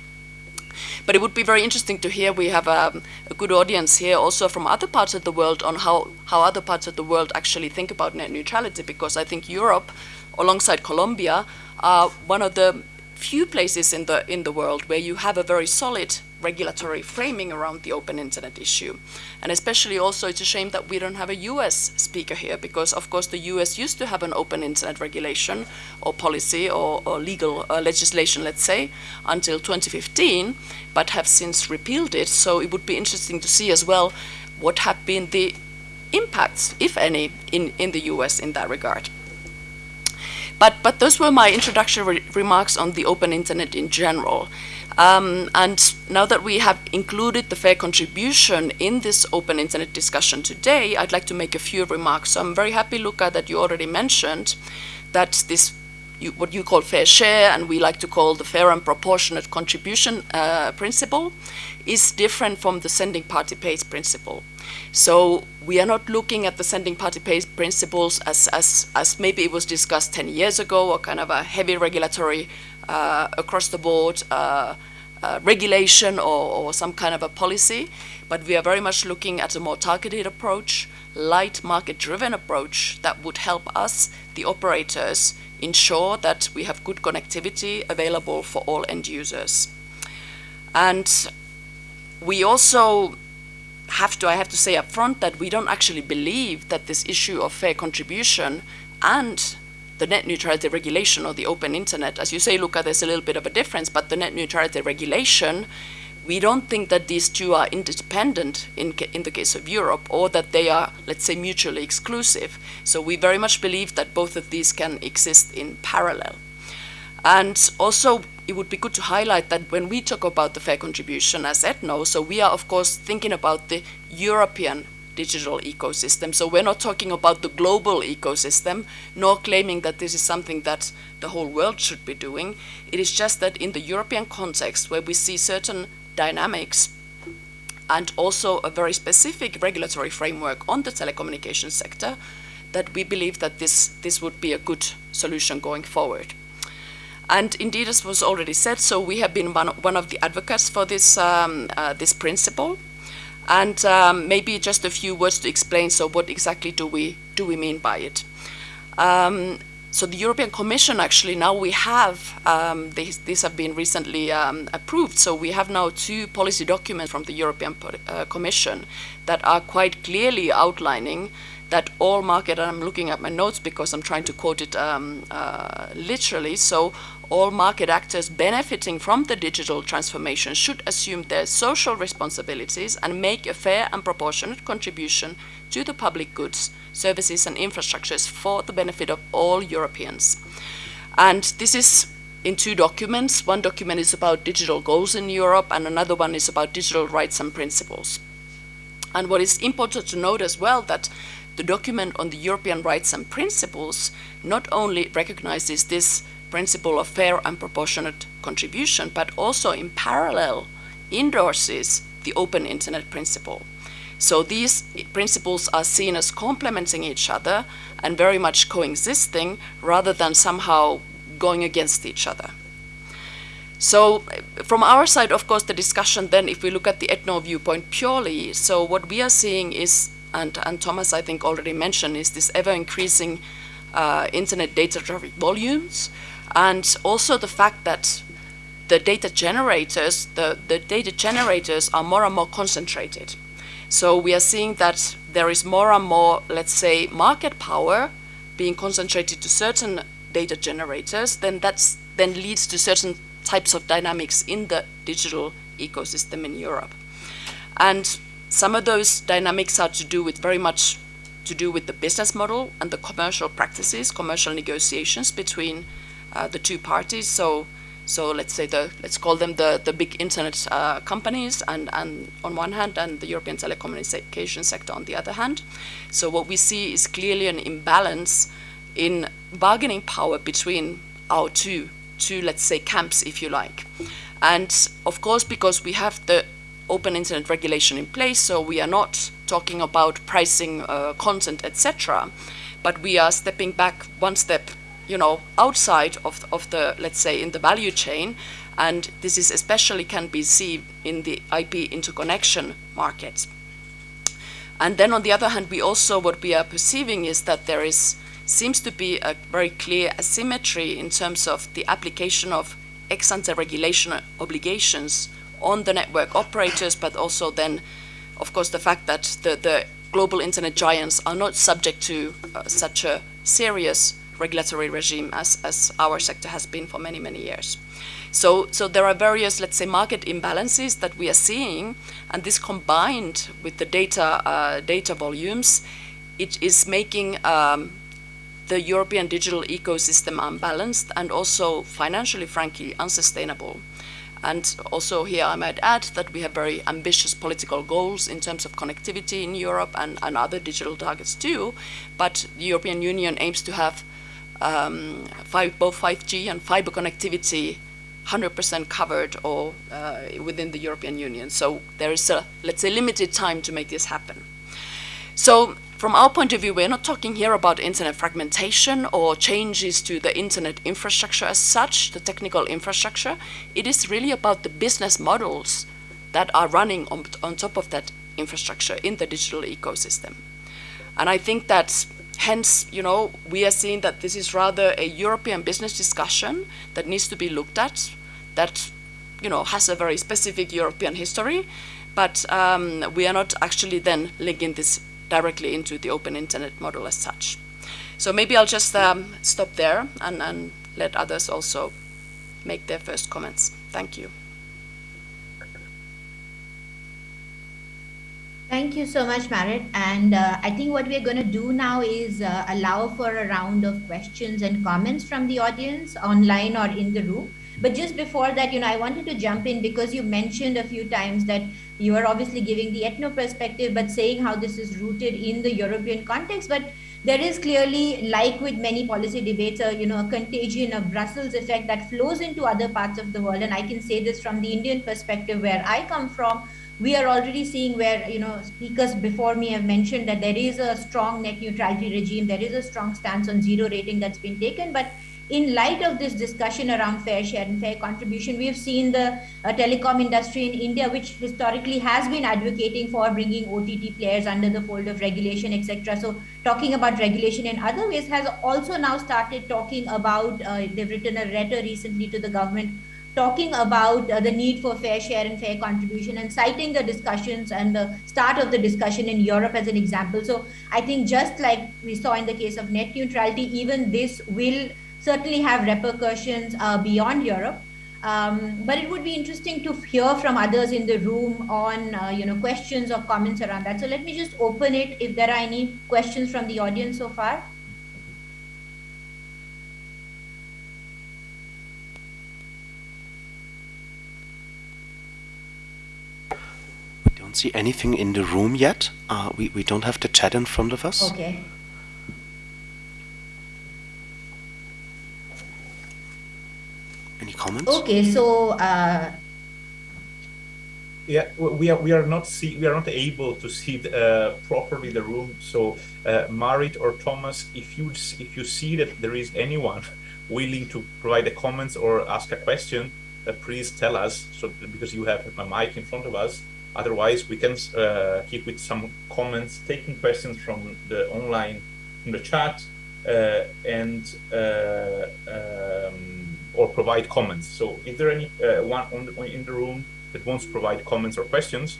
[SPEAKER 2] But it would be very interesting to hear. We have um, a good audience here also from other parts of the world on how, how other parts of the world actually think about net neutrality, because I think Europe, alongside Colombia, are one of the few places in the, in the world where you have a very solid regulatory framing around the open internet issue. And especially also it's a shame that we don't have a US speaker here because of course the US used to have an open internet regulation or policy or, or legal uh, legislation, let's say, until 2015, but have since repealed it. So it would be interesting to see as well what have been the impacts, if any, in, in the US in that regard. But, but those were my introductory remarks on the open internet in general. Um, and now that we have included the fair contribution in this open internet discussion today, I'd like to make a few remarks. So I'm very happy, Luca, that you already mentioned that this you, what you call fair share and we like to call the fair and proportionate contribution uh, principle is different from the sending party pays principle. So we are not looking at the sending party pays principles as, as, as maybe it was discussed 10 years ago or kind of a heavy regulatory uh, across the board uh, uh, regulation or, or, some kind of a policy, but we are very much looking at a more targeted approach, light market-driven approach that would help us, the operators, ensure that we have good connectivity available for all end users. And we also have to, I have to say up front that we don't actually believe that this issue of fair contribution and the net neutrality regulation or the open internet. As you say, Luca, there's a little bit of a difference, but the net neutrality regulation, we don't think that these two are independent in, in the case of Europe or that they are, let's say, mutually exclusive. So we very much believe that both of these can exist in parallel. And also, it would be good to highlight that when we talk about the fair contribution as ETNO, so we are, of course, thinking about the European digital ecosystem. So we're not talking about the global ecosystem, nor claiming that this is something that the whole world should be doing. It is just that in the European context, where we see certain dynamics and also a very specific regulatory framework on the telecommunications sector, that we believe that this, this would be a good solution going forward. And indeed, as was already said, so we have been one, one of the advocates for this, um, uh, this principle. And um, maybe just a few words to explain, so what exactly do we, do we mean by it? Um, so the European Commission actually now we have, um, these, these, have been recently um, approved, so we have now two policy documents from the European uh, Commission that are quite clearly outlining that all market, and I'm looking at my notes because I'm trying to quote it um, uh, literally, so all market actors benefiting from the digital transformation should assume their social responsibilities and make a fair and proportionate contribution to the public goods, services and infrastructures for the benefit of all Europeans. And this is in two documents. One document is about digital goals in Europe and another one is about digital rights and principles. And what is important to note as well that the document on the European rights and principles not only recognizes this principle of fair and proportionate contribution, but also in parallel endorses the open internet principle. So these principles are seen as complementing each other and very much coexisting rather than somehow going against each other. So from our side, of course, the discussion then, if we look at the ETNO viewpoint purely, so what we are seeing is and, and Thomas, I think, already mentioned, is this ever-increasing uh, internet data traffic volumes, and also the fact that the data generators, the, the data generators are more and more concentrated. So we are seeing that there is more and more, let's say, market power being concentrated to certain data generators, then that's then leads to certain types of dynamics in the digital ecosystem in Europe. And some of those dynamics are to do with very much to do with the business model and the commercial practices, commercial negotiations between uh, the two parties. So, so let's say the let's call them the the big internet uh, companies, and and on one hand, and the European telecommunication sector on the other hand. So what we see is clearly an imbalance in bargaining power between our two two let's say camps, if you like. And of course, because we have the open internet regulation in place, so we are not talking about pricing uh, content, etc. But we are stepping back one step, you know, outside of, of the, let's say, in the value chain, and this is especially can be seen in the IP interconnection market. And then on the other hand, we also, what we are perceiving is that there is, seems to be a very clear asymmetry in terms of the application of ex ante regulation obligations on the network operators, but also then, of course, the fact that the, the global internet giants are not subject to uh, such a serious regulatory regime as, as our sector has been for many, many years. So, so there are various, let's say, market imbalances that we are seeing, and this combined with the data, uh, data volumes, it is making um, the European digital ecosystem unbalanced and also financially, frankly, unsustainable. And also here I might add that we have very ambitious political goals in terms of connectivity in Europe and, and other digital targets too. But the European Union aims to have um, five, both 5G and fiber connectivity 100% covered or uh, within the European Union. So there is a, let's say, limited time to make this happen. So from our point of view, we're not talking here about internet fragmentation or changes to the internet infrastructure as such, the technical infrastructure. It is really about the business models that are running on, on top of that infrastructure in the digital ecosystem. And I think that hence, you know, we are seeing that this is rather a European business discussion that needs to be looked at, that, you know, has a very specific European history, but um, we are not actually then linking this directly into the open internet model as such. So maybe I'll just um, stop there and, and let others also make their first comments. Thank you.
[SPEAKER 4] Thank you so much, Maarit. And uh, I think what we're going to do now is uh, allow for a round of questions and comments from the audience online or in the room. But just before that, you know, I wanted to jump in because you mentioned a few times that you are obviously giving the ETNO perspective, but saying how this is rooted in the European context. But there is clearly, like with many policy debates, a, you know, a contagion of Brussels effect that flows into other parts of the world. And I can say this from the Indian perspective where I come from, we are already seeing where you know speakers before me have mentioned that there is a strong net neutrality regime there is a strong stance on zero rating that's been taken but in light of this discussion around fair share and fair contribution, we've seen the uh, telecom industry in India, which historically has been advocating for bringing OTT players under the fold of regulation, etc. So talking about regulation in other ways has also now started talking about, uh, they've written a letter recently to the government talking about uh, the need for fair share and fair contribution and citing the discussions and the start of the discussion in Europe as an example. So I think just like we saw in the case of net neutrality, even this will certainly have repercussions uh, beyond Europe. Um, but it would be interesting to hear from others in the room on, uh, you know, questions or comments around that. So let me just open it if there are any questions from the audience so far.
[SPEAKER 5] See anything in the room yet. Uh, we, we don't have the chat in front of us.
[SPEAKER 4] Okay.
[SPEAKER 5] Any comments?
[SPEAKER 4] Okay, so uh,
[SPEAKER 1] Yeah, we are we are not see we are not able to see the, uh, properly the room. So, uh, Maarit or Thomas, if you if you see that there is anyone willing to provide a comments or ask a question, uh, please tell us. So because you have a mic in front of us, Otherwise, we can uh, keep with some comments, taking questions from the online, from the chat, uh, and uh, um, or provide comments. So, is there any uh, one on the, in the room that wants to provide comments or questions?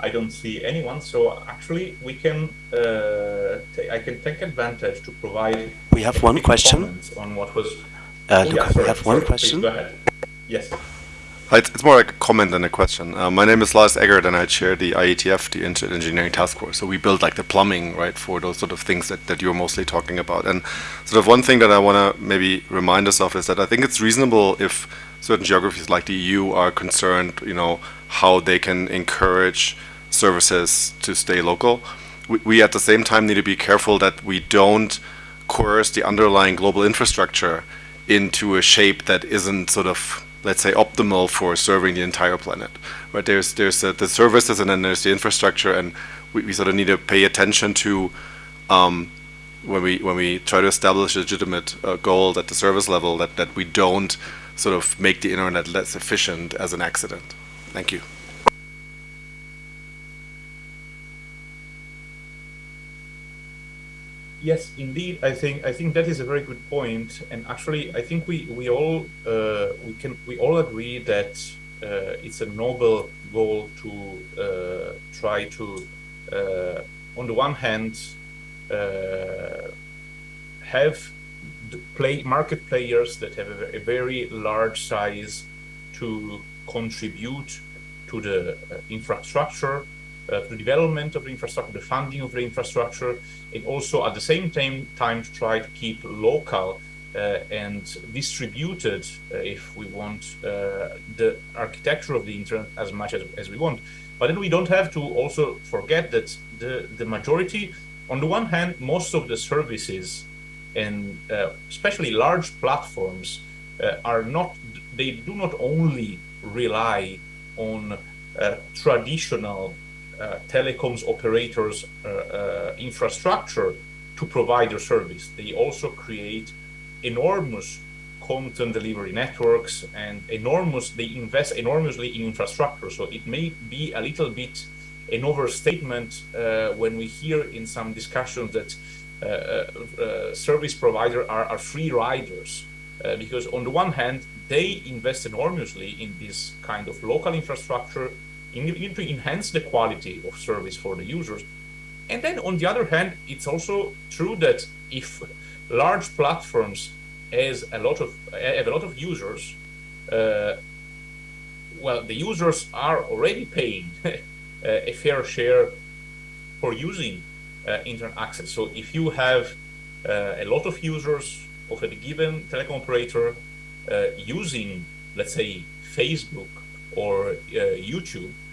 [SPEAKER 1] I don't see anyone. So actually, we can. Uh, I can take advantage to provide.
[SPEAKER 5] We have one question
[SPEAKER 1] on what was.
[SPEAKER 5] Uh, Luca, yeah, sorry, have one
[SPEAKER 1] sorry,
[SPEAKER 5] question.
[SPEAKER 1] Please, go ahead. Yes.
[SPEAKER 6] Hi, it's more like a comment than a question. Uh, my name is Lars Eggert, and I chair the IETF, the Internet Engineering Task Force. So we build like the plumbing, right, for those sort of things that, that you're mostly talking about. And sort of one thing that I want to maybe remind us of is that I think it's reasonable if certain geographies like the EU are concerned, you know, how they can encourage services to stay local. We, we at the same time need to be careful that we don't coerce the underlying global infrastructure into a shape that isn't sort of let's say optimal for serving the entire planet right? There's there's uh, the services and then there's the infrastructure and we, we sort of need to pay attention to um, when we when we try to establish a legitimate uh, goal at the service level that that we don't sort of make the internet less efficient as an accident. Thank you
[SPEAKER 1] Yes, indeed. I think I think that is a very good point. and actually, I think we we all uh, we can we all agree that uh, it's a noble goal to uh, try to, uh, on the one hand, uh, have the play market players that have a, a, very large size to contribute to the uh, infrastructure uh, the development of the infrastructure, the funding of the infrastructure, also at the same time, time to try to keep local uh, and distributed, uh, if we want, uh, the architecture of the internet as much as, as we want. But then we don't have to also forget that the, the majority, on the one hand, most of the services and uh, especially large platforms uh, are not, they do not only rely on traditional uh, telecoms operators uh, uh, infrastructure to provide their service. They also create enormous content delivery networks and enormous they invest enormously in infrastructure so it may be a little bit an overstatement uh, when we hear in some discussions that uh, uh, service providers are, are, free riders because on the one hand they invest enormously in this kind of local infrastructure to enhance the quality of service for the users. And then on the other hand, it's also true that if large platforms has a lot of have a lot of users, uh, well, the users are already paying a fair share for using uh, internet access. So if you have uh, a lot of users of a given telecom operator uh, using, let's say, Facebook or uh, YouTube, uh,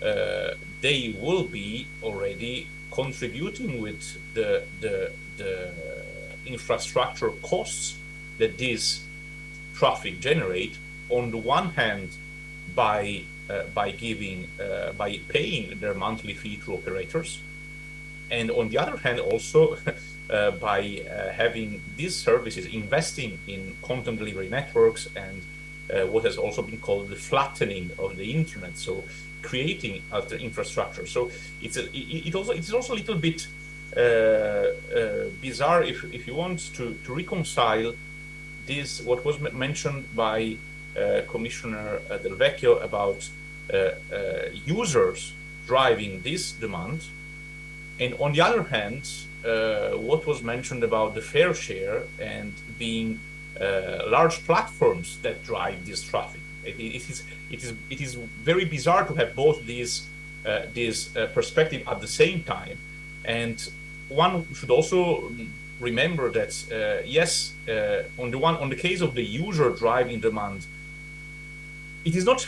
[SPEAKER 1] they will be already contributing with the, the, the infrastructure costs that this traffic generate on the one hand by uh, by giving uh, by paying their monthly fee to operators and on the other hand also uh, by uh, having these services investing in content delivery networks and uh, what has also been called the flattening of the internet. So creating of the infrastructure. So it's a, it, also it's also a little bit uh, uh, bizarre if if you want to to reconcile this what was mentioned by uh, Commissioner uh, Del Vecchio about uh, uh, users driving this demand, and on the other hand, what was mentioned about the fair share and being large platforms that drive this traffic. It, is, it, is, it is very bizarre to have both these, uh, these uh, perspective at the same time. And one should also remember that, uh, yes, uh, on the one, on the case of the user driving demand, it is not,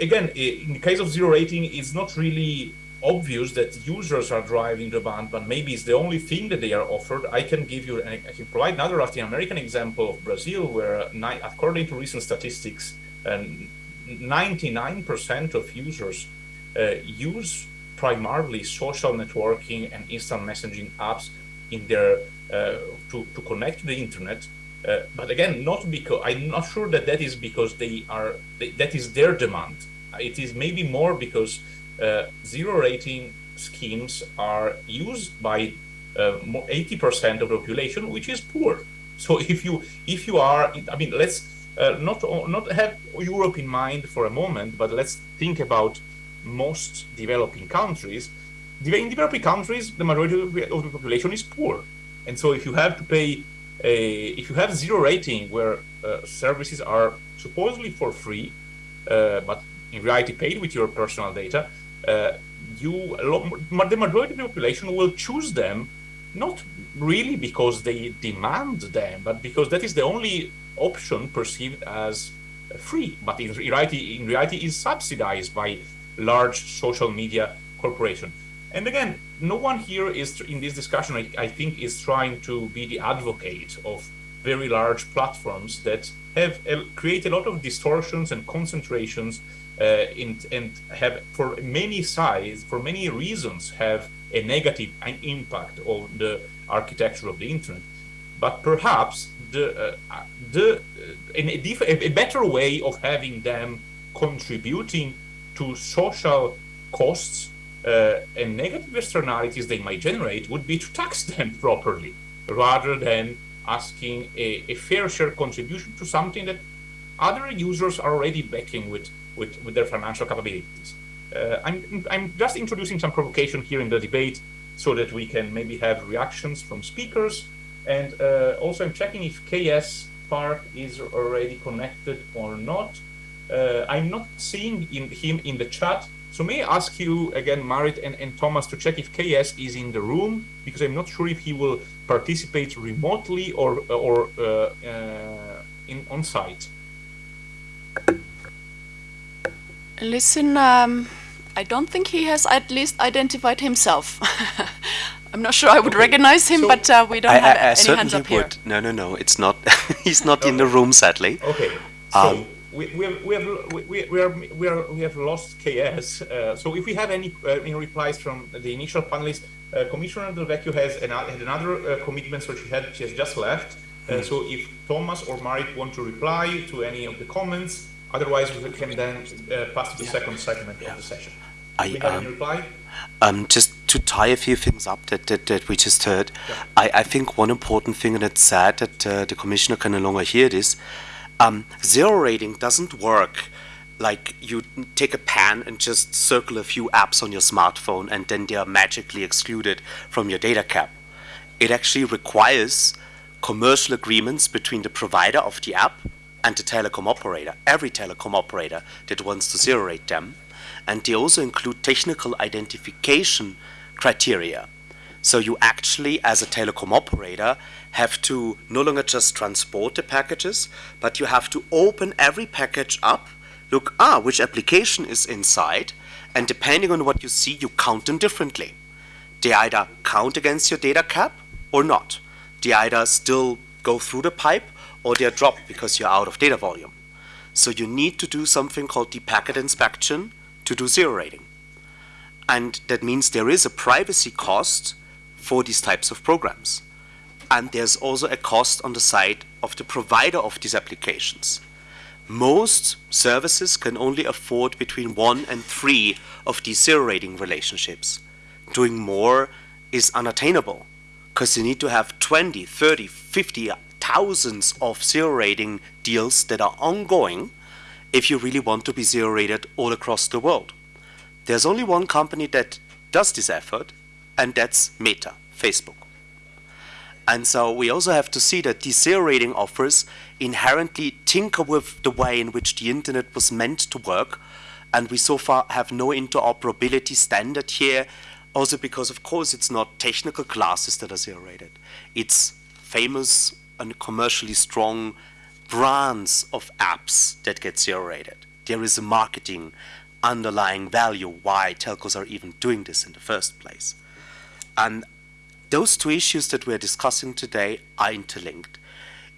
[SPEAKER 1] again, in the case of zero rating, it's not really obvious that users are driving demand but maybe it's the only thing that they are offered. I can give you, I can provide another Latin American example of Brazil, where according to recent statistics, 99% of users uh, use primarily social networking and instant messaging apps in their uh, to, to connect to the internet Uh, but again, not because I'm not sure that that is because they are they, that is their demand. It is maybe more because uh, zero rating schemes are used by 80% uh, of the population, which is poor. So if you if you are, I mean, let's uh, not not have Europe in mind for a moment, but let's think about most developing countries. In developing countries, the majority of the population is poor, and so if you have to pay a, if you have zero rating where uh, services are supposedly for free, uh, but in reality paid with your personal data, uh, you the majority of the population will choose them not really because they demand them, but because that is the only option perceived as free, but in reality, in reality is subsidized by large social media corporation. And again, no one here is in this discussion, I, I think, is trying to be the advocate of very large platforms that have uh, create a lot of distortions and concentrations uh, in, and have for many sides, for many reasons, have a negative impact on the architecture of the internet. But perhaps the, uh, the, uh, a, a better way of having them contributing to social costs uh, and negative externalities they might generate would be to tax them properly rather than asking a, a, fair share contribution to something that other users are already backing with, with, with their financial capabilities. Uh, I'm, I'm just introducing some provocation here in the debate so that we can maybe have reactions from speakers. And uh, also I'm checking if KS Park is already connected or not. Uh, I'm not seeing in him in the chat. So may I ask you again, Maarit and, and Thomas, to check if KS is in the room, because I'm not sure if he will participate remotely or, or uh, uh, in on site.
[SPEAKER 2] Listen, um, I don't think he has at least identified himself. I'm not sure I would okay. recognize him, so but uh, we don't I, have I, I any hands up here. Would.
[SPEAKER 5] No, no, no. It's not. he's not okay. in the room, sadly.
[SPEAKER 1] Okay. So um, we, we, have, we, have, we, we, are, we, are, we have lost KS. Uh, so if we have any, uh, any replies from the initial panelists, uh, Commissioner Del Vecchio has an, had another uh, commitment, so she, had, she has just left. Mm. So if Thomas or Maarit want to reply to any of the comments, Otherwise, we can then uh, pass to the yeah. second segment yeah. of the session. I, um.
[SPEAKER 5] Um, just to tie a few things up that, that, that we just heard, yeah. I, I think one important thing, and it's sad that uh, the commissioner can no longer hear this, um, zero rating doesn't work like you take a pen and just circle a few apps on your smartphone and then they are magically excluded from your data cap. It actually requires commercial agreements between the provider of the app and the telecom operator, every telecom operator that wants to zero rate them. And they also include technical identification criteria. So you actually, as a telecom operator, have to no longer just transport the packages, but you have to open every package up, look, ah, which application is inside, and depending on what you see, you count them differently. They either count against your data cap or not. They either still go through the pipe or they're dropped because you're out of data volume. So you need to do something called the packet inspection to do zero rating. And that means there is a privacy cost for these types of programs. And there's also a cost on the side of the provider of these applications. Most services can only afford between one and three of these zero rating relationships. Doing more is unattainable because you need to have 20, 30, 50 thousands of zero rating deals that are ongoing if you really want to be zero rated all across the world. There's only one company that does this effort, and that's Meta, Facebook. And so we also have to see that these zero rating offers inherently tinker with the way in which the internet was meant to work. And we so far have no interoperability standard here, also because, of course, it's not technical classes that are zero rated. It's famous and commercially strong brands of apps that get zero rated. There is a marketing underlying value why telcos are even doing this in the first place. And those two issues that we're discussing today are interlinked.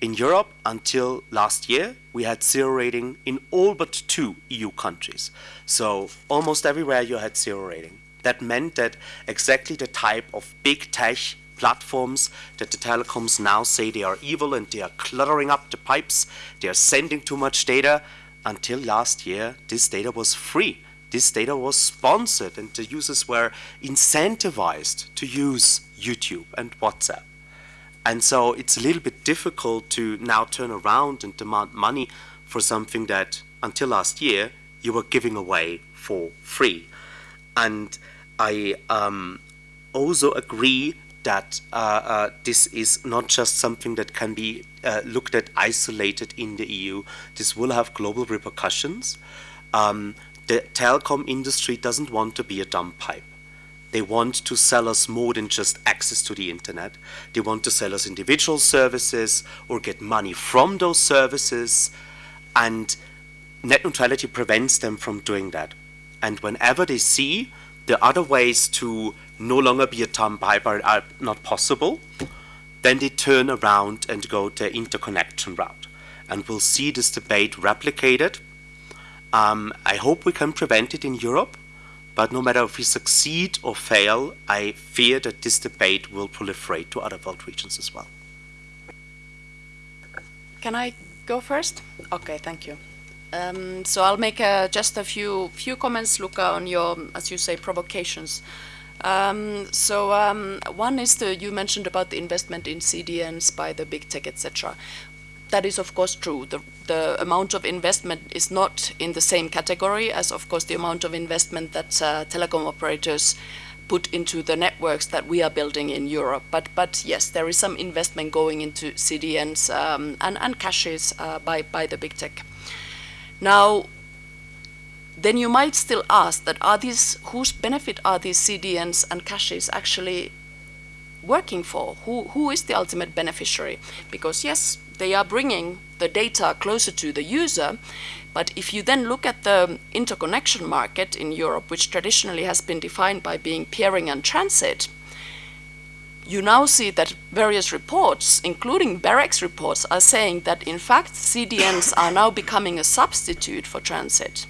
[SPEAKER 5] In Europe, until last year, we had zero rating in all but two EU countries. So almost everywhere you had zero rating. That meant that exactly the type of big tech platforms that the telecoms now say they are evil and they are cluttering up the pipes, they are sending too much data. Until last year, this data was free. This data was sponsored and the users were incentivized to use YouTube and WhatsApp. And so it's a little bit difficult to now turn around and demand money for something that until last year you were giving away for free. And I um, also agree that uh, uh, this is not just something that can be uh, looked at isolated in the EU. This will have global repercussions. Um, the telecom industry doesn't want to be a dumb pipe. They want to sell us more than just access to the internet. They want to sell us individual services or get money from those services. And net neutrality prevents them from doing that. And whenever they see the other ways to no longer be a dumb pipe are, are not possible, then they turn around and go the interconnection route. And we'll see this debate replicated. Um, I hope we can prevent it in Europe, but no matter if we succeed or fail, I fear that this debate will proliferate to other world regions as well.
[SPEAKER 2] Can I go first? Okay, thank you. Um, so I'll make uh, just a few few comments, Luca, on your, as you say, provocations. Um, so um, one is the you mentioned about the investment in CDNs by the big tech, etc. That is of course true. The the amount of investment is not in the same category as, of course, the amount of investment that uh, telecom operators put into the networks that we are building in Europe. But but yes, there is some investment going into CDNs um, and and caches uh, by by the big tech. Now, then you might still ask that are these, whose benefit are these CDNs and caches actually working for? Who, who is the ultimate beneficiary? Because yes, they are bringing the data closer to the user, but if you then look at the interconnection market in Europe, which traditionally has been defined by being peering and transit, you now see that various reports, including BEREC's reports, are saying that in fact CDNs are now becoming a substitute for transit.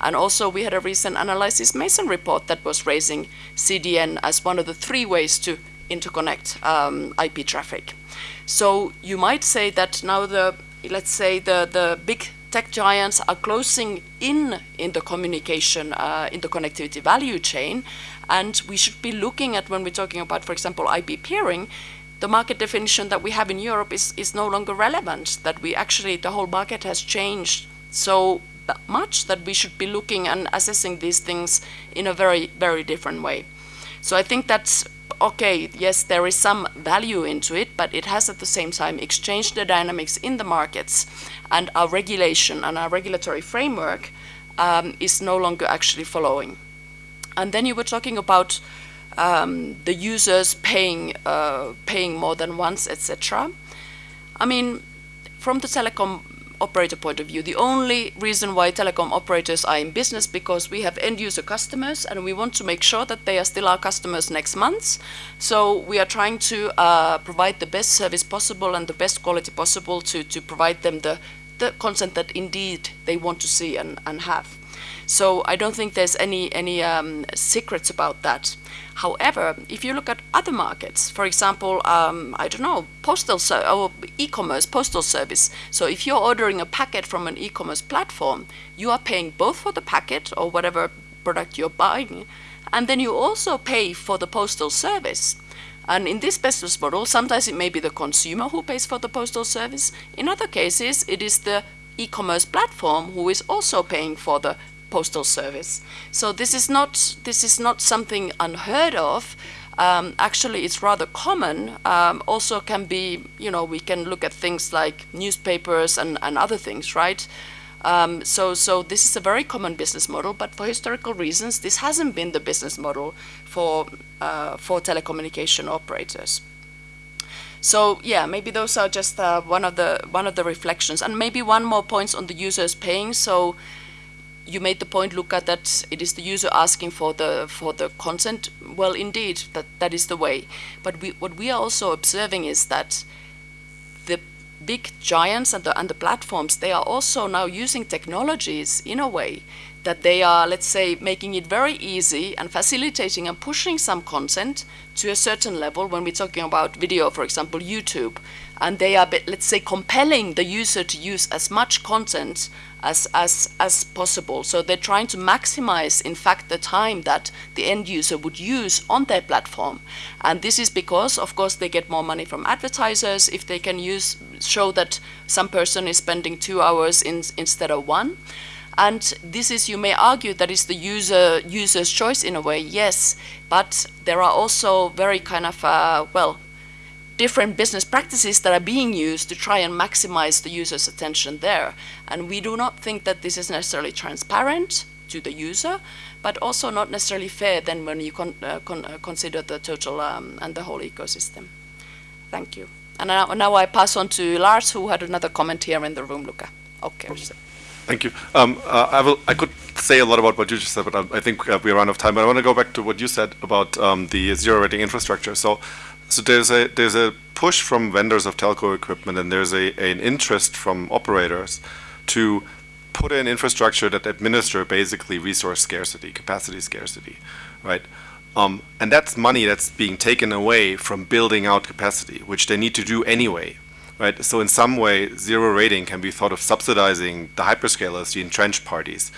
[SPEAKER 2] And also we had a recent Analysys Mason report that was raising CDN as one of the three ways to interconnect um, IP traffic. So you might say that now the, let's say the, the big tech giants are closing in in the communication, uh, in the connectivity value chain, and we should be looking at when we're talking about, for example, IP peering, the market definition that we have in Europe is, is no longer relevant, that we actually, the whole market has changed so much that we should be looking and assessing these things in a very, very different way. So I think that's okay, yes, there is some value into it, but it has at the same time exchanged the dynamics in the markets and our regulation and our regulatory framework um, is no longer actually following. And then you were talking about um, the users paying uh, paying more than once, etc. I mean, from the telecom operator point of view, the only reason why telecom operators are in business because we have end user customers and we want to make sure that they are still our customers next month. So we are trying to uh, provide the best service possible and the best quality possible to, to provide them the, the content that indeed they want to see and, and have. So I don't think there's any, any um, secrets about that. However, if you look at other markets, for example, um, I don't know, postal or e-commerce, postal service. So if you're ordering a packet from an e-commerce platform, you are paying both for the packet or whatever product you're buying, and then you also pay for the postal service. And in this business model, sometimes it may be the consumer who pays for the postal service. In other cases, it is the e-commerce platform who is also paying for the postal service. So this is not this is not something unheard of. Um, actually, it's rather common. Um, also, can be you know we can look at things like newspapers and, and other things, right? Um, so so this is a very common business model, but for historical reasons, this hasn't been the business model for uh, for telecommunication operators. So yeah, maybe those are just uh, one of the one of the reflections, and maybe one more points on the users paying. So you made the point, Luca, that it is the user asking for the for the consent. Well, indeed, that that is the way. But we, what we are also observing is that the big giants and the and the platforms they are also now using technologies in a way that they are, let's say, making it very easy and facilitating and pushing some content to a certain level when we're talking about video, for example, YouTube. And they are, let's say, compelling the user to use as much content as, as, as possible. So they're trying to maximize, in fact, the time that the end user would use on their platform. And this is because, of course, they get more money from advertisers if they can use show that some person is spending two hours in, instead of one. And this is, you may argue, that is the user user's choice in a way, yes. But there are also very kind of, uh, well, different business practices that are being used to try and maximize the user's attention there. And we do not think that this is necessarily transparent to the user, but also not necessarily fair then when you con uh, con uh, consider the total um, and the whole ecosystem. Thank you. And now, now I pass on to Lars, who had another comment here in the room, Luca. Okay.
[SPEAKER 6] Thank you. Um, uh, I will. I could say a lot about what you just said, but I, I think uh, we're out of time. But I want to go back to what you said about um, the zero rating infrastructure. So, so there's a there's a push from vendors of telco equipment, and there's a an interest from operators to put in infrastructure that administer basically resource scarcity, capacity scarcity, right? Um, and that's money that's being taken away from building out capacity, which they need to do anyway, right? So in some way, zero rating can be thought of subsidizing the hyperscalers, the entrenched parties,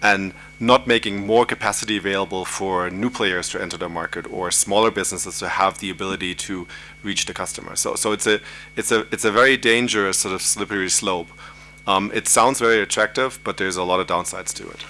[SPEAKER 6] and not making more capacity available for new players to enter the market or smaller businesses to have the ability to reach the customer. So, so it's a it's a it's a very dangerous sort of slippery slope. Um, it sounds very attractive, but there's a lot of downsides to it.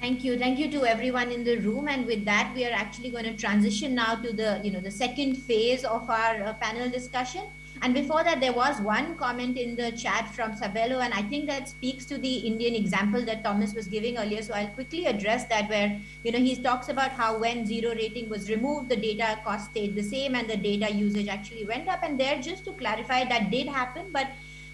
[SPEAKER 4] Thank you. Thank you to everyone in the room. And with that, we are actually going to transition now to the, you know, the second phase of our uh, panel discussion. And before that, there was one comment in the chat from Sabelo, and I think that speaks to the Indian example that Thomas was giving earlier. So I'll quickly address that where, you know, he talks about how when zero rating was removed, the data cost stayed the same and the data usage actually went up. And there, just to clarify, that did happen, but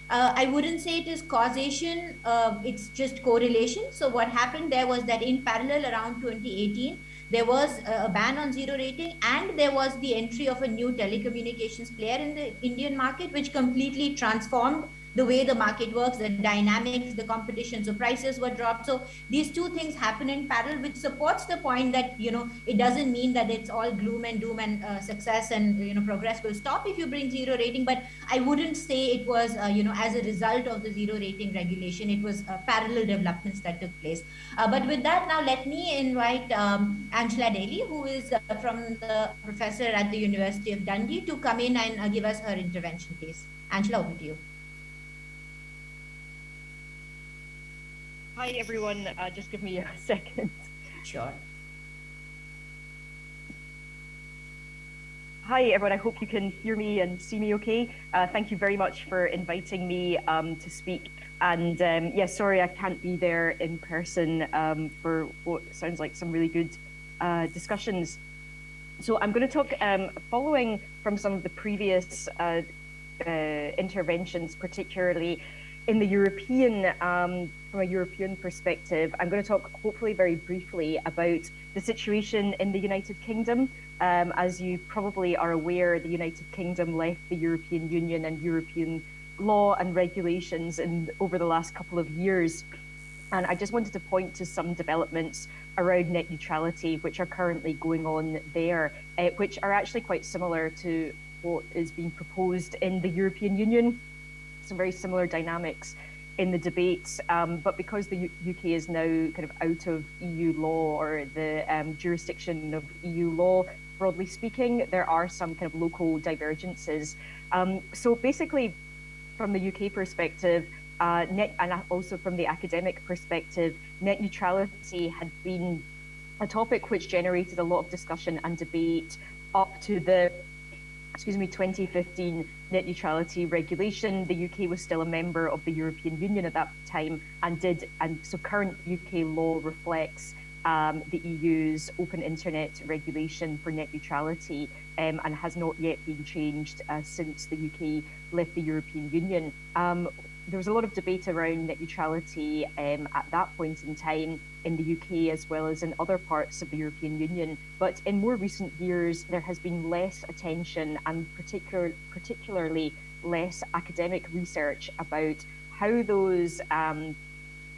[SPEAKER 4] uh, I wouldn't say it is causation, uh, it's just correlation. So what happened there was that in parallel around 2018, there was a ban on zero rating and there was the entry of a new telecommunications player in the Indian market, which completely transformed the way the market works, the dynamics, the competition. So prices were dropped. So these two things happen in parallel, which supports the point that, you know, it doesn't mean that it's all gloom and doom and uh, success and, you know, progress will stop if you bring zero rating. But I wouldn't say it was, uh, you know, as a result of the zero rating regulation, it was uh, parallel developments that took place. Uh, but with that, now let me invite um, Angela Daly, who is uh, from the professor at the University of Dundee to come in and uh, give us her intervention, please. Angela, over to you.
[SPEAKER 7] Hi, everyone. Uh, just give me a second.
[SPEAKER 4] Sure.
[SPEAKER 7] Hi, everyone. I hope you can hear me and see me okay. Uh, thank you very much for inviting me um, to speak. And um, yeah, sorry I can't be there in person um, for what sounds like some really good uh, discussions. So I'm going to talk, um, following from some of the previous uh, uh, interventions, particularly in the European, um, from a European perspective, I'm going to talk hopefully very briefly about the situation in the United Kingdom. Um, as you probably are aware, the United Kingdom left the European Union and European law and regulations in, over the last couple of years. And I just wanted to point to some developments around net neutrality, which are currently going on there, uh, which are actually quite similar to what is being proposed in the European Union some very similar dynamics in the debates, um, but because the U UK is now kind of out of EU law or the um, jurisdiction of EU law, broadly speaking, there are some kind of local divergences. Um, so basically, from the UK perspective, uh, net, and also from the academic perspective, net neutrality had been a topic which generated a lot of discussion and debate up to the excuse me, 2015 net neutrality regulation. The UK was still a member of the European Union at that time and did, and so current UK law reflects um, the EU's open internet regulation for net neutrality um, and has not yet been changed uh, since the UK left the European Union. Um, there was a lot of debate around net neutrality um, at that point in time in the UK as well as in other parts of the European Union. But in more recent years, there has been less attention and particular, particularly less academic research about how those um,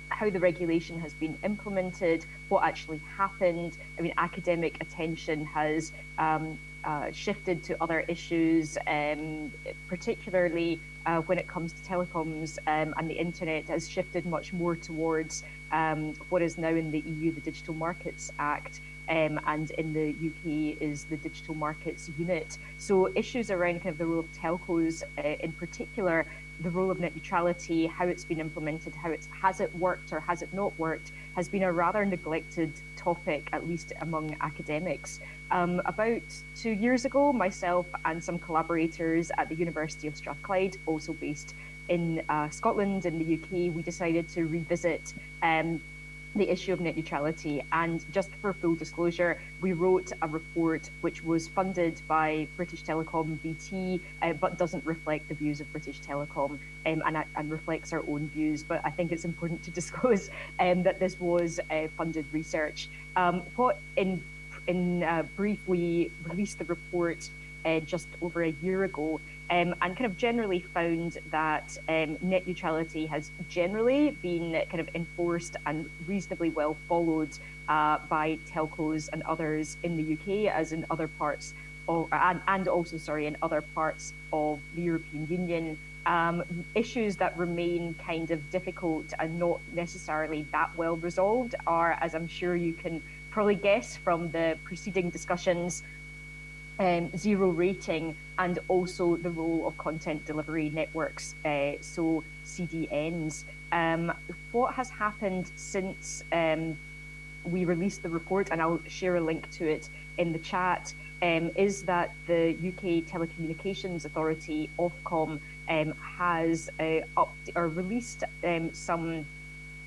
[SPEAKER 7] how the regulation has been implemented, what actually happened. I mean, academic attention has um, uh, shifted to other issues, um, particularly uh, when it comes to telecoms um, and the internet has shifted much more towards um, what is now in the EU, the Digital Markets Act, um, and in the UK is the Digital Markets Unit. So issues around kind of the role of telcos uh, in particular, the role of net neutrality, how it's been implemented, how it's has it worked or has it not worked, has been a rather neglected topic, at least among academics. Um, about two years ago, myself and some collaborators at the University of Strathclyde, also based in uh, Scotland in the UK, we decided to revisit um, the issue of net neutrality. And just for full disclosure, we wrote a report which was funded by British Telecom BT, uh, but doesn't reflect the views of British Telecom um, and, and, reflects our own views. But I think it's important to disclose um, that this was uh, funded research. Um, what in in uh, brief, we released the report uh, just over a year ago um, and kind of generally found that um, net neutrality has generally been kind of enforced and reasonably well followed uh, by telcos and others in the UK as in other parts of, and, and also sorry in other parts of the European Union. Um, issues that remain kind of difficult and not necessarily that well resolved are, as I'm sure you can probably guess from the preceding discussions, um, zero rating and also the role of content delivery networks, uh, so CDNs. Um, what has happened since um, we released the report, and I'll share a link to it in the chat, um, is that the UK Telecommunications Authority, Ofcom, um, has uh, up or released um, some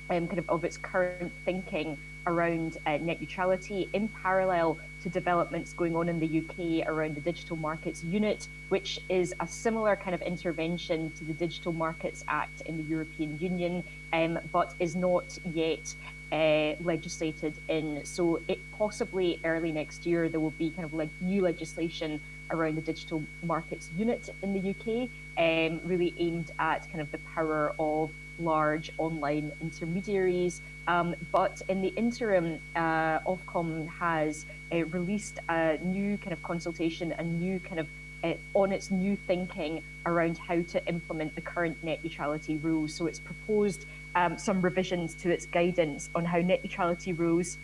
[SPEAKER 7] kind of of its current thinking around uh, net neutrality in parallel to developments going on in the UK around the Digital Markets Unit, which is a similar kind of intervention to the Digital Markets Act in the European Union, um, but is not yet uh, legislated in. So it possibly early next year there will be kind of like new legislation around the Digital Markets Unit in the UK, um, really aimed at kind of the power of large online intermediaries. Um, but in the interim, uh, Ofcom has uh, released a new kind of consultation, a new kind of uh, on its new thinking around how to implement the current net neutrality rules. So it's proposed um, some revisions to its guidance on how net neutrality rules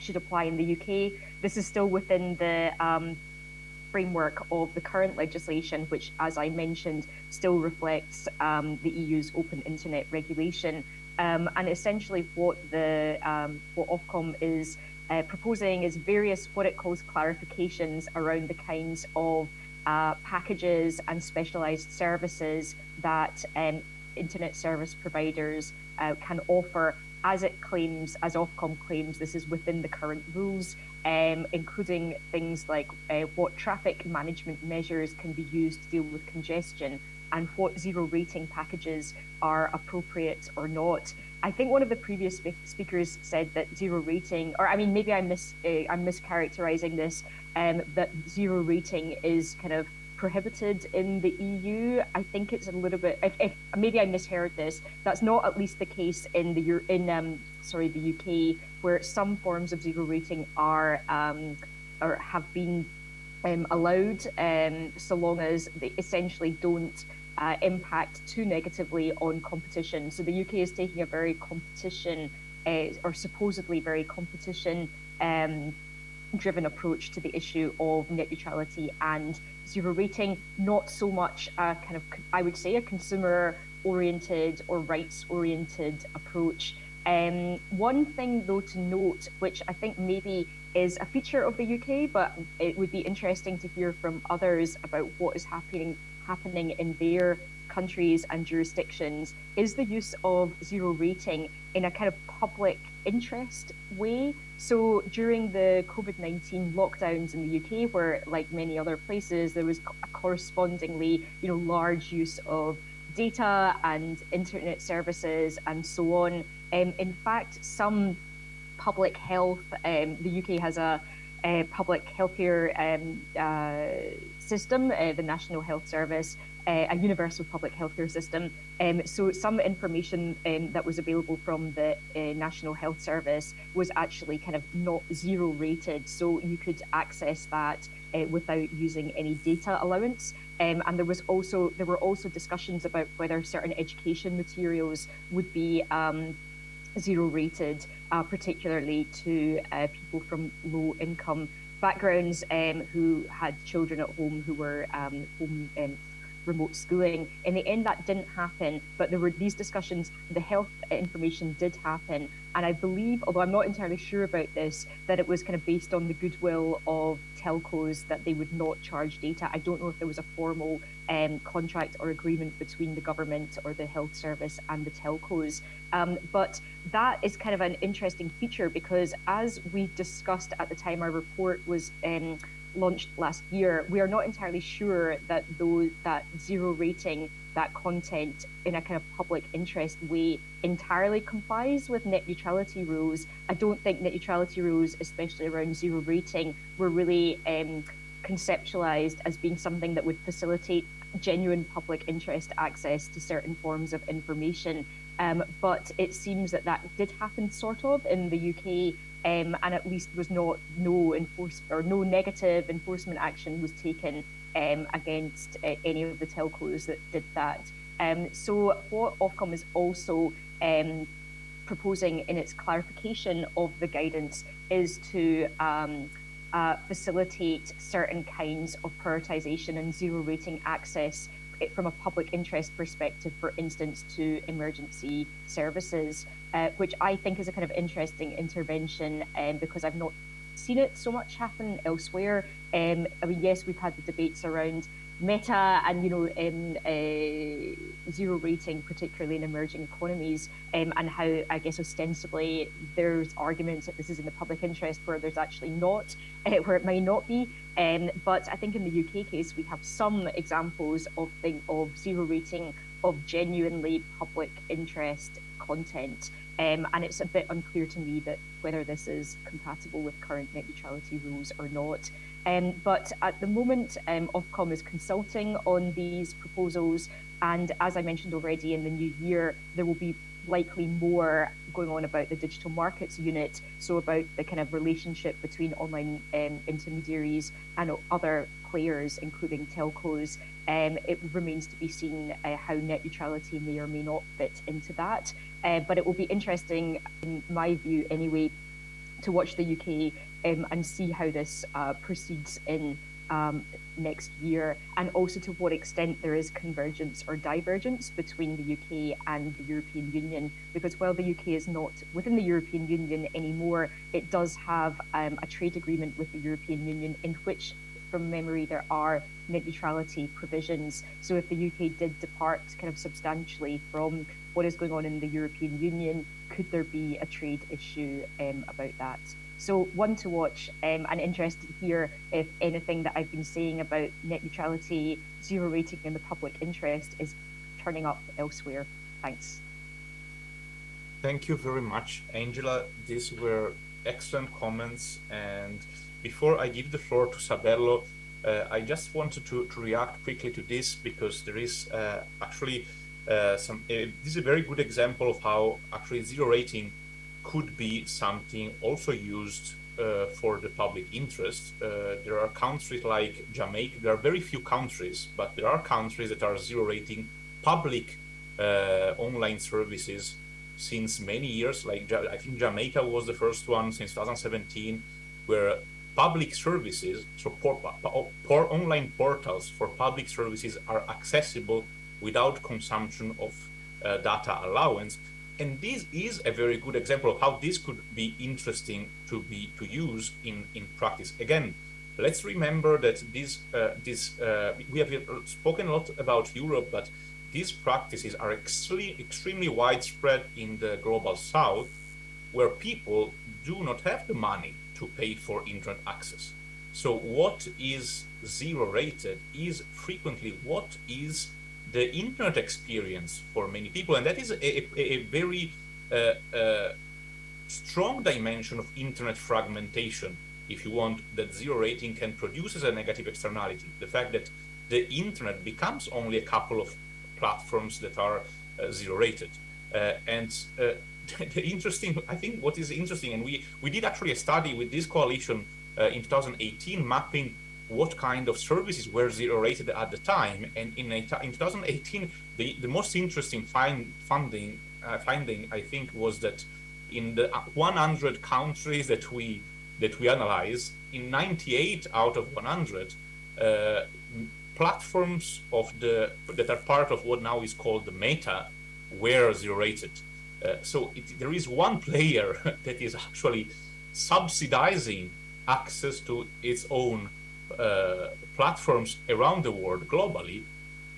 [SPEAKER 7] should apply in the UK. This is still within the um, framework of the current legislation, which, as I mentioned, still reflects um, the EU's open internet regulation. Um, and essentially, what the um, what Ofcom is uh, proposing is various what it calls clarifications around the kinds of uh, packages and specialized services that um, internet service providers uh, can offer as it claims, as Ofcom claims, this is within the current rules, um, including things like uh, what traffic management measures can be used to deal with congestion and what zero rating packages are appropriate or not. I think one of the previous speakers said that zero rating, or I mean, maybe I'm mis uh, I'm mischaracterizing this, um, that zero rating is kind of prohibited in the EU. I think it's a little bit. If, if maybe I misheard this, that's not at least the case in the in um, sorry the UK, where some forms of zero rating are um, or have been um, allowed, um, so long as they essentially don't uh, impact too negatively on competition. So the UK is taking a very competition, uh, or supposedly very competition um, driven approach to the issue of net neutrality and zero rating, not so much a kind of, I would say, a consumer oriented or rights oriented approach. Um, one thing though to note, which I think maybe is a feature of the UK, but it would be interesting to hear from others about what is happening happening in their countries and jurisdictions is the use of zero rating in a kind of public interest way. So during the COVID 19 lockdowns in the UK, where like many other places, there was a correspondingly you know, large use of data and internet services and so on. Um, in fact, some public health, um, the UK has a uh, public healthcare um, uh, system, uh, the National Health Service, uh, a universal public healthcare system. Um, so some information um, that was available from the uh, National Health Service was actually kind of not zero rated, so you could access that uh, without using any data allowance. Um, and there was also there were also discussions about whether certain education materials would be um, zero rated, uh, particularly to uh, people from low income backgrounds um, who had children at home who were um, home um, remote schooling. In the end, that didn't happen, but there were these discussions, the health information did happen. And I believe, although I'm not entirely sure about this, that it was kind of based on the goodwill of telcos that they would not charge data. I don't know if there was a formal um, contract or agreement between the government or the health service and the telcos. Um, but that is kind of an interesting feature because as we discussed at the time our report was um, launched last year, we are not entirely sure that those that zero rating that content in a kind of public interest way entirely complies with net neutrality rules. I don't think net neutrality rules, especially around zero rating, were really um, conceptualized as being something that would facilitate genuine public interest access to certain forms of information. Um, but it seems that that did happen sort of in the UK um, and at least was not no enforce or no negative enforcement action was taken um, against uh, any of the telcos that did that. Um, so what Ofcom is also um, proposing in its clarification of the guidance is to um, uh, facilitate certain kinds of prioritization and zero rating access from a public interest perspective, for instance, to emergency services, uh, which I think is a kind of interesting intervention um, because I've not seen it so much happen elsewhere. Um, I mean, yes, we've had the debates around meta and you know um, uh, zero rating, particularly in emerging economies, um, and how I guess ostensibly there's arguments that this is in the public interest where there's actually not, uh, where it might not be. Um, but I think in the UK case we have some examples of thing of zero rating of genuinely public interest content. Um, and it's a bit unclear to me that whether this is compatible with current net neutrality rules or not. Um, but at the moment, um, Ofcom is consulting on these proposals. And as I mentioned already, in the new year, there will be likely more going on about the digital markets unit, so about the kind of relationship between online um, intermediaries and other players, including telcos. Um, it remains to be seen uh, how net neutrality may or may not fit into that. Uh, but it will be interesting, in my view anyway, to watch the UK um, and see how this uh, proceeds in um, next year, and also to what extent there is convergence or divergence between the UK and the European Union. Because while the UK is not within the European Union anymore, it does have um, a trade agreement with the European Union in which, from memory, there are net neutrality provisions. So if the UK did depart kind of substantially from what is going on in the European Union, could there be a trade issue um, about that? So one to watch um, and interested to hear if anything that I've been saying about net neutrality, zero rating in the public interest is turning up elsewhere. Thanks.
[SPEAKER 1] Thank you very much, Angela. These were excellent comments. And before I give the floor to Sabelo, uh, I just wanted to, to react quickly to this because there is uh, actually uh, some, uh, this is a very good example of how actually zero rating could be something also used uh, for the public interest. Uh, there are countries like Jamaica, there are very few countries, but there are countries that are zero rating public uh, online services since many years. Like I think Jamaica was the first one since 2017, where public services, so por, por online portals for public services are accessible without consumption of uh, data allowance and this is a very good example of how this could be interesting to be to use in in practice. Again let's remember that this uh, this uh, we have spoken a lot about europe but these practices are extremely extremely widespread in the global south where people do not have the money to pay for internet access. So what is zero rated is frequently what is the internet experience for many people, and that is a, a, a very uh, uh, strong dimension of internet fragmentation if you want, that zero rating can produce as a negative externality. The fact that the internet becomes only a couple of platforms that are uh, zero rated. Uh, and uh, the interesting, I think what is interesting, and we, we did actually a study with this coalition uh, in 2018 mapping what kind of services were zero rated at the time. And in, in 2018, the, the most interesting find, funding, uh, finding, I think, was that in the 100 countries that we that we analyze, in 98 out of 100, uh, platforms of the that are part of what now is called the meta were zero rated. Uh, so it, there is one player that is actually subsidizing access to its own uh, platforms around the world globally.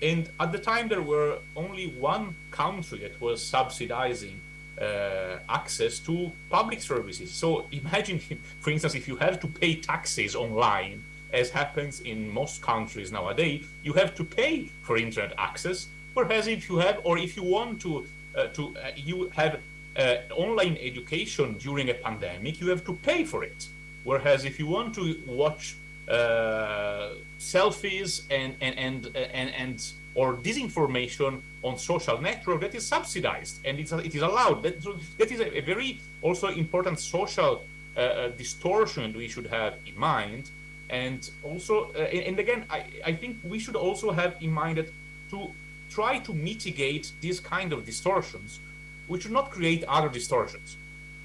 [SPEAKER 1] And at the time, there were only one country that was subsidizing uh, access to public services. So imagine, for instance, if you have to pay taxes online, as happens in most countries nowadays, you have to pay for internet access. Whereas if you have, or if you want to, uh, to uh, you have uh, online education during a pandemic, you have to pay for it. Whereas if you want to watch uh, selfies and and and and, and or disinformation on social network that is subsidized and it's, it is allowed. That, that is a, a, very also important social uh, uh, distortion we should have in mind. And also, uh, and again, I, I think we should also have in mind that to try to mitigate these kind of distortions, we should not create other distortions.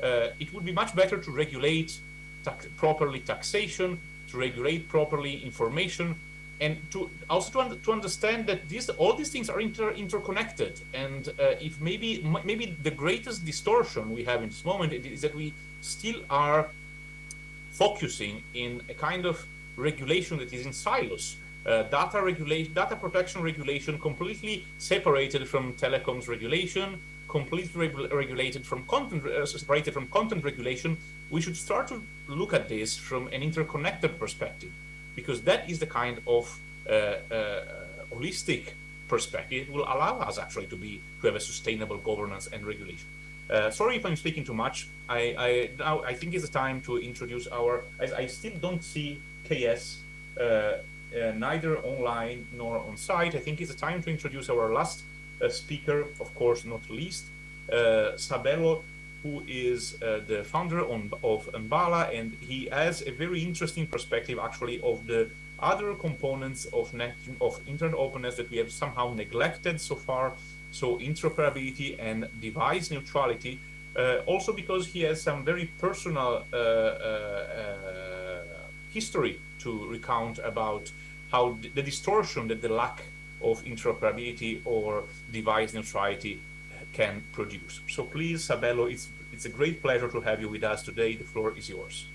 [SPEAKER 1] Uh, it would be much better to regulate tax properly taxation, to regulate properly information, and to also to, un to understand that these all these things are inter interconnected. And uh, if maybe maybe the greatest distortion we have in this moment is that we still are focusing in a kind of regulation that is in silos. Uh, data regulation, data protection regulation, completely separated from telecoms regulation, completely reg regulated from content, uh, separated from content regulation. We should start to look at this from an interconnected perspective, because that is the kind of uh, uh holistic perspective will allow us actually to be to have a sustainable governance and regulation. Uh, sorry if I'm speaking too much. I, I now I think it's the time to introduce our. I, I still don't see KS uh, uh, neither online nor on site. I think it's time to introduce our last uh, speaker, of course, not least, Sabelo, who is the founder on, of Bhala, and he has a very interesting perspective, actually, of the other components of net, of internet openness that we have somehow neglected so far. So interoperability and device neutrality. Uh, also because he has some very personal uh, uh, history to recount about how the distortion that the lack of interoperability or device neutrality can produce. So please, Sabelo, it's, it's a great pleasure to have you with us today. The floor is yours.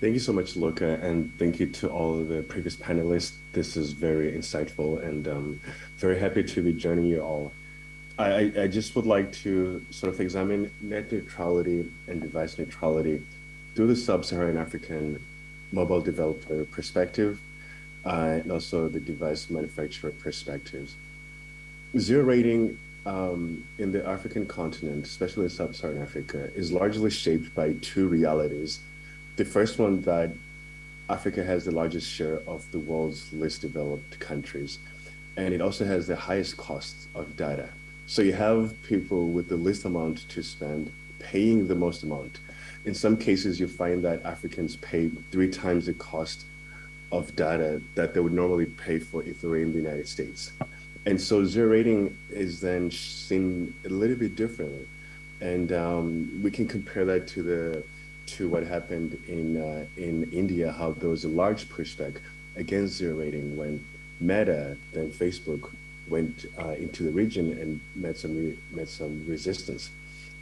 [SPEAKER 8] Thank you so much, Luca, and thank you to all the previous panelists. This is very insightful and um, very happy to be joining you all. I, I just would like to sort of examine net neutrality and device neutrality through the sub-Saharan African mobile developer perspective uh, and also the device manufacturer perspectives. Zero rating um, in the African continent, especially in sub-Saharan Africa, is largely shaped by two realities. The first one that Africa has the largest share of the world's least developed countries, and it also has the highest cost of data. So you have people with the least amount to spend paying the most amount in some cases, you find that Africans pay three times the cost of data that they would normally pay for if they were in the United States. And so zero rating is then seen a little bit differently. And um, we can compare that to the to what happened in uh, in India, how there was a large pushback against zero rating when Meta, then Facebook, went uh, into the region and met some met some resistance.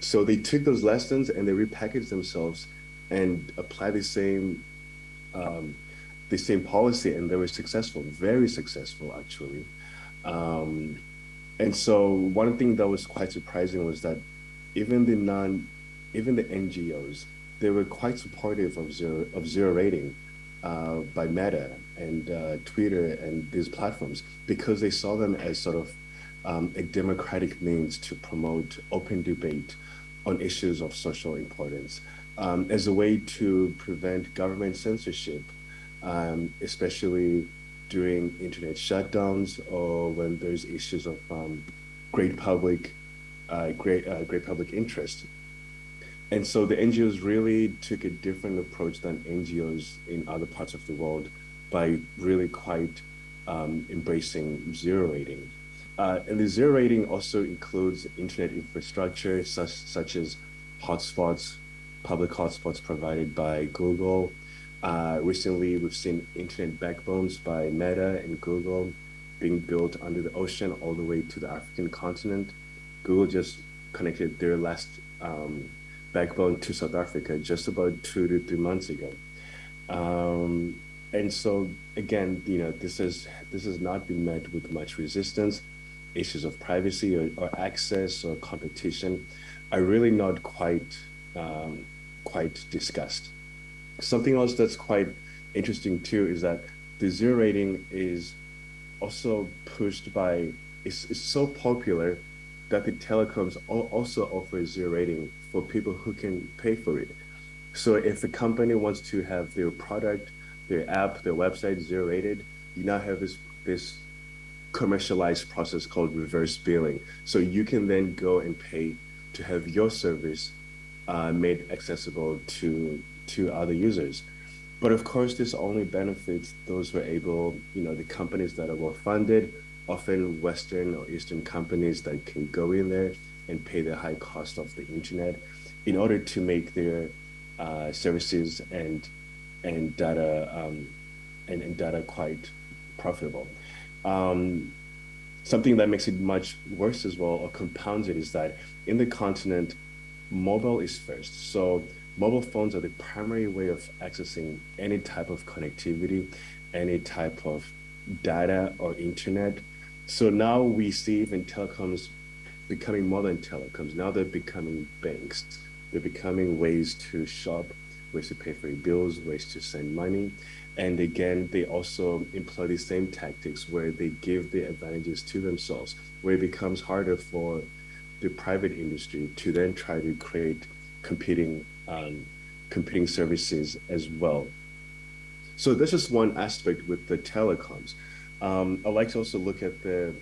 [SPEAKER 8] So they took those lessons and they repackaged themselves and applied the same um, the same policy, and they were successful, very successful actually. Um, and so one thing that was quite surprising was that even the non, even the NGOs, they were quite supportive of zero of zero rating uh, by Meta and uh, Twitter and these platforms because they saw them as sort of um, a democratic means to promote open debate on issues of social importance. um, as a way to prevent government censorship, um, especially during internet shutdowns or when there's issues of um, great public, uh, great, uh, great public interest. And so the NGOs really took a different approach than NGOs in other parts of the world by really quite um, embracing zero rating. Uh, and the zero rating also includes internet infrastructure such, such as hotspots, public hotspots provided by Google. Uh, recently, we've seen internet backbones by Meta and Google being built under the ocean all the way to the African continent. Google just connected their last um, backbone to South Africa just about two to three months ago. Um, and so again, you know, this is this has not been met with much resistance. Issues of privacy or, or access or competition are really not quite um, quite discussed. Something else that's quite interesting too is that the zero rating is also pushed by it's, it's so popular that the telecoms also offer zero rating for people who can pay for it. So if a company wants to have their product, their app, their website zero rated, you now have this this commercialized process called reverse billing. So you can then go and pay to have your service uh, made accessible to to other users. But of course, this only benefits those who are able, you know, the companies that are well funded, often Western or Eastern companies that can go in there and pay the high cost of the internet in order to make their uh, services and and data um, and, and, data quite profitable. Um, something that makes it much worse as well or compounds it is that in the continent, mobile is first. So mobile phones are the primary way of accessing any type of connectivity, any type of data or internet. So now we see even telecoms becoming more than telecoms. Now they're becoming banks. They're becoming ways to shop, ways to pay for your bills, ways to send money. And again, they also employ the same tactics where they give the advantages to themselves, where it becomes harder for the private industry to then try to create competing um, competing services as well. So this is one aspect with the telecoms. Um, I like to also look at the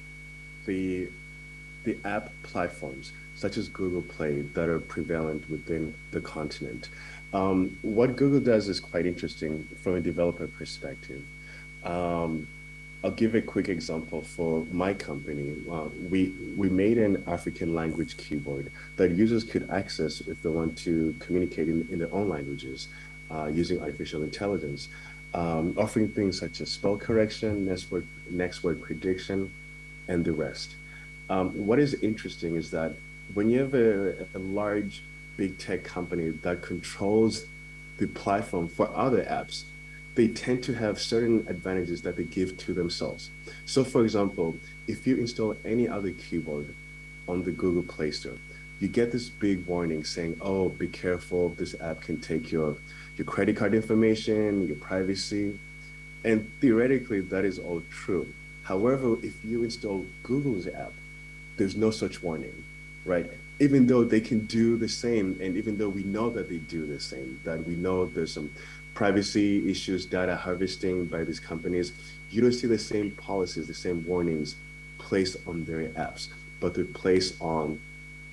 [SPEAKER 8] the the app platforms such as Google Play that are prevalent within the continent. Um, what Google does is quite interesting from a developer perspective. Um, I'll give a quick example for my company. Uh, we we made an African language keyboard that users could access if they want to communicate in, in their own languages uh, using artificial intelligence, um, offering things such as spell correction, next word, next word prediction, and the rest. Um, what is interesting is that when you have a, a large big tech company that controls the platform for other apps, they tend to have certain advantages that they give to themselves. So for example, if you install any other keyboard on the Google Play Store, you get this big warning saying, oh, be careful, this app can take your, your credit card information, your privacy. And theoretically, that is all true. However, if you install Google's app, there's no such warning, right? Even though they can do the same, and even though we know that they do the same, that we know there's some privacy issues, data harvesting by these companies, you don't see the same policies, the same warnings placed on their apps, but they're placed on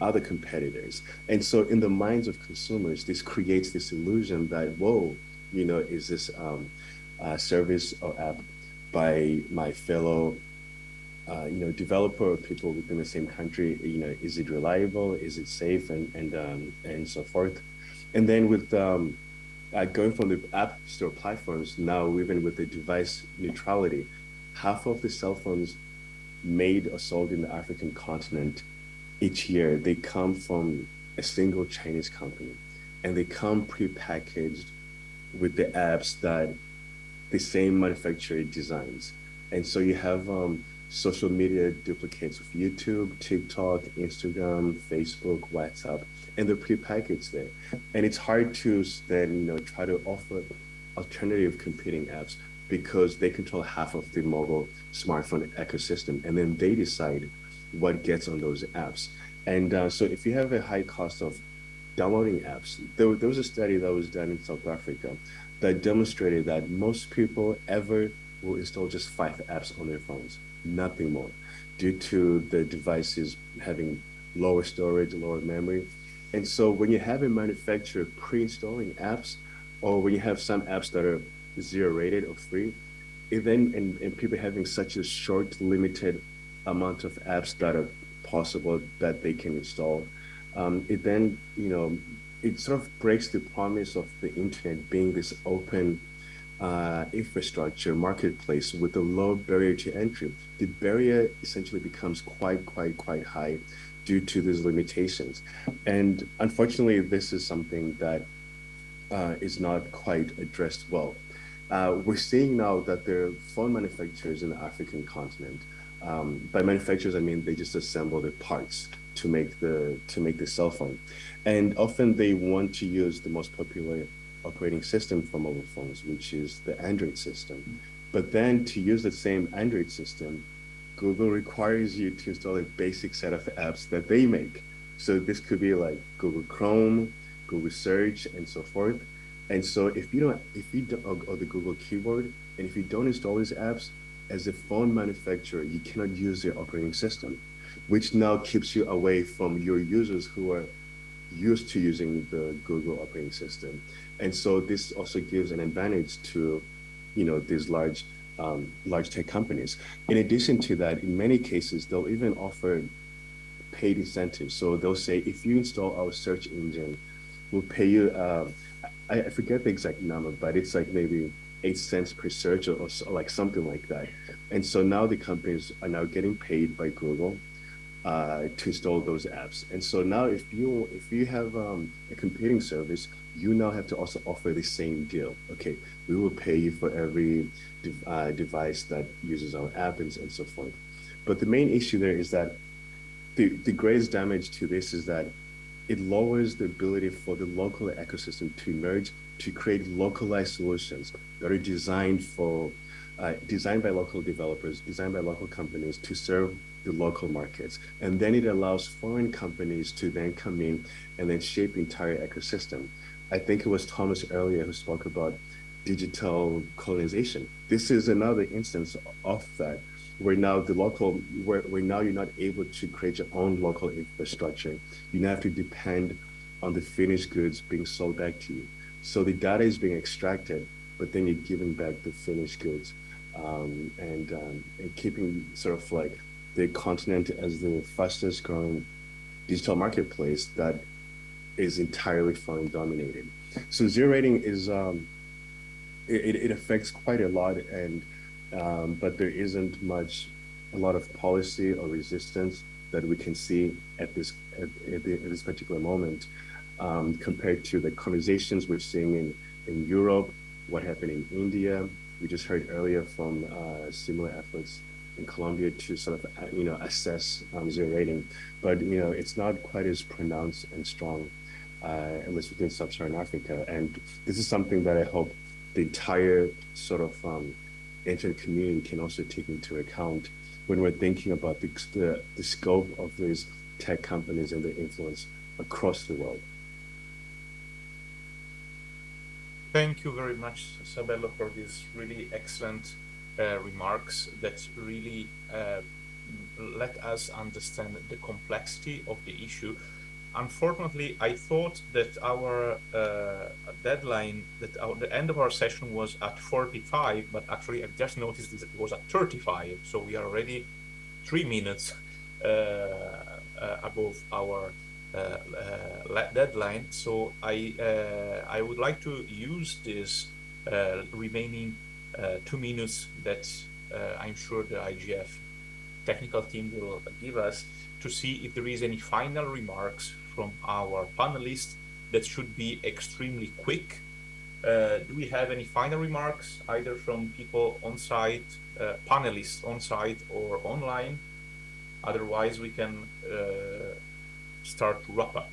[SPEAKER 8] other competitors. And so in the minds of consumers, this creates this illusion that, whoa, you know, is this um, uh, service or app by my fellow uh, you know, developer or people within the same country, you know, is it reliable? Is it safe? And, and, um, and so forth. And then with um, uh, going from the app store platforms, now even with the device neutrality, half of the cell phones made or sold in the African continent each year, they come from a single Chinese company. And they come pre-packaged with the apps that the same manufacturer designs. And so you have um, social media duplicates of YouTube, TikTok, Instagram, Facebook, WhatsApp, and they're prepackaged there. And it's hard to then you know try to offer alternative competing apps because they control half of the mobile smartphone ecosystem, and then they decide what gets on those apps. And uh, so if you have a high cost of downloading apps. There, there was a study that was done in South Africa that demonstrated that most people ever will install just five apps on their phones, nothing more, due to the devices having lower storage, lower memory. And so when you have a manufacturer pre-installing apps, or when you have some apps that are zero rated or free, it then and, and people having such a short, limited amount of apps that are possible that they can install, um, it then you know it sort of breaks the promise of the internet being this open uh, infrastructure marketplace with a low barrier to entry. The barrier essentially becomes quite, quite, quite high due to these limitations. And unfortunately, this is something that uh, is not quite addressed well. Uh, we're seeing now that there are phone manufacturers in the African continent. Um, by manufacturers, I mean they just assemble the parts to make the to make the cell phone, and often they want to use the most popular operating system for mobile phones, which is the Android system. But then to use the same Android system, Google requires you to install a basic set of apps that they make. So this could be like Google Chrome, Google Search, and so forth. And so if you don't, if you don't, or, the Google keyboard, and if you don't install these apps, as a phone manufacturer, you cannot use their operating system, which now keeps you away from your users who are used to using the Google operating system. And so this also gives an advantage to, you know, these large, um, large tech companies. In addition to that, in many cases, they'll even offer paid incentives. So they'll say, if you install our search engine, we'll pay you, uh, I, I, forget the exact number, but it's like maybe eight cents per search or, or, like something like that. And so now the companies are now getting paid by Google uh, to install those apps. And so now if you if you have um, a competing service, you now have to also offer the same deal. Okay, we will pay you for every de uh, device that uses our app and, and so forth. But the main issue there is that the, the greatest damage to this is that it lowers the ability for the local ecosystem to emerge to create localized solutions that are designed for uh, designed by local developers, designed by local companies to serve the local markets. And then it allows foreign companies to then come in and then shape the entire ecosystem. I think it was Thomas earlier who spoke about digital colonization. This is another instance of that, where now the local, where, where now you're not able to create your own local infrastructure. You now have to depend on the finished goods being sold back to you. So the data is being extracted, but then you're giving back the finished goods um, and, um, and keeping sort of like the continent as the fastest growing digital marketplace that is entirely foreign dominated. So zero rating is um, it, it affects quite a lot, and um, but there isn't much a lot of policy or resistance that we can see at this at, at, the, at this particular moment um, compared to the conversations we're seeing in in Europe, what happened in India. We just heard earlier from uh, similar efforts in Colombia to sort of you know assess um, zero rating, but you know it's not quite as pronounced and strong uh, at least within sub-Saharan Africa. And this is something that I hope the entire sort of um, internet community can also take into account when we're thinking about the, the, the scope of these tech companies and their influence across the world.
[SPEAKER 1] Thank you very much, Sabelo, for this really excellent uh, remarks that really uh, let us understand the complexity of the issue unfortunately, I thought that our uh, deadline, that our, the end of our session was at 45, but actually I've just noticed that it was at 35. So we are already three minutes uh, uh, above our uh, uh, deadline. So I, uh, I would like to use this remaining two minutes that I'm sure the IGF technical team will give us to see if there is any final remarks from our panelists that should be extremely quick. Uh, do we have any final remarks, either from people on site, uh, panelists on site or online? Otherwise, we can uh, start to wrap up.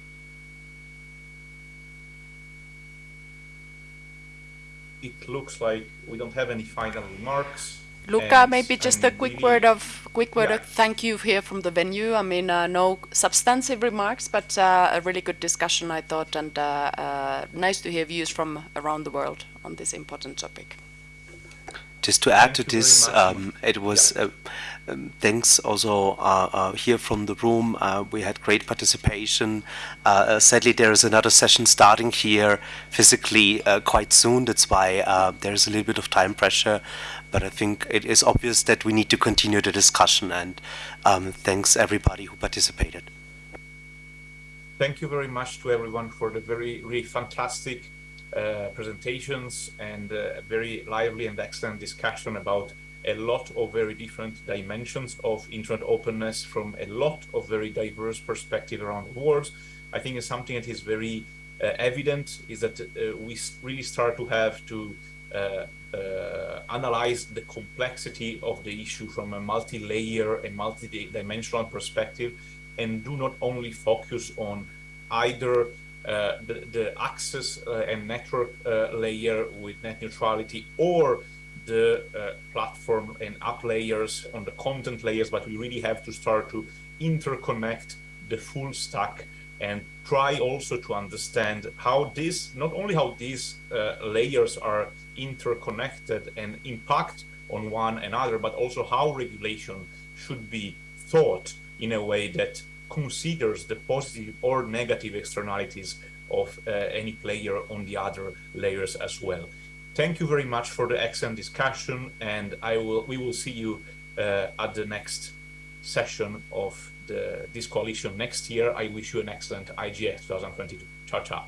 [SPEAKER 1] It looks like we don't have any final remarks.
[SPEAKER 2] Luca, maybe just a
[SPEAKER 1] I'm
[SPEAKER 2] quick
[SPEAKER 1] really-
[SPEAKER 2] word of quick word
[SPEAKER 1] Yeah.
[SPEAKER 2] of thank you here from the venue. I mean, uh, no substantive remarks, but uh, a really good discussion, I thought, and uh, uh, nice to hear views from around the world on this important topic.
[SPEAKER 5] Just to add
[SPEAKER 1] Thank
[SPEAKER 5] to this, um, it was uh, um, thanks also uh, uh, here from the room. Uh, we had great participation. Sadly, there is another session starting here physically quite soon. That's why there is a little bit of time pressure. But I think it is obvious that we need to continue the discussion. And um, thanks everybody who participated.
[SPEAKER 1] Thank you very much to everyone for the very, really fantastic uh, presentations and uh, very lively and excellent discussion about a lot of very different dimensions of internet openness from a lot of very diverse perspective around the world. I think something that is very uh, evident is that uh, we really start to have to uh, uh, analyze the complexity of the issue from a multi-layer and multi-dimensional perspective and do not only focus on either uh, the, the access uh, and network layer with net neutrality or the uh, platform and app layers on the content layers, but we really have to start to interconnect the full stack and try also to understand how this, not only how these uh, layers are interconnected and impact on one another, but also how regulation should be thought in a way that considers the positive or negative externalities of uh, any player on the other layers as well. Thank you very much for the excellent discussion, and I will we will see you uh, at the next session of the, this coalition next year. I wish you an excellent IGF 2022. Ciao, ciao.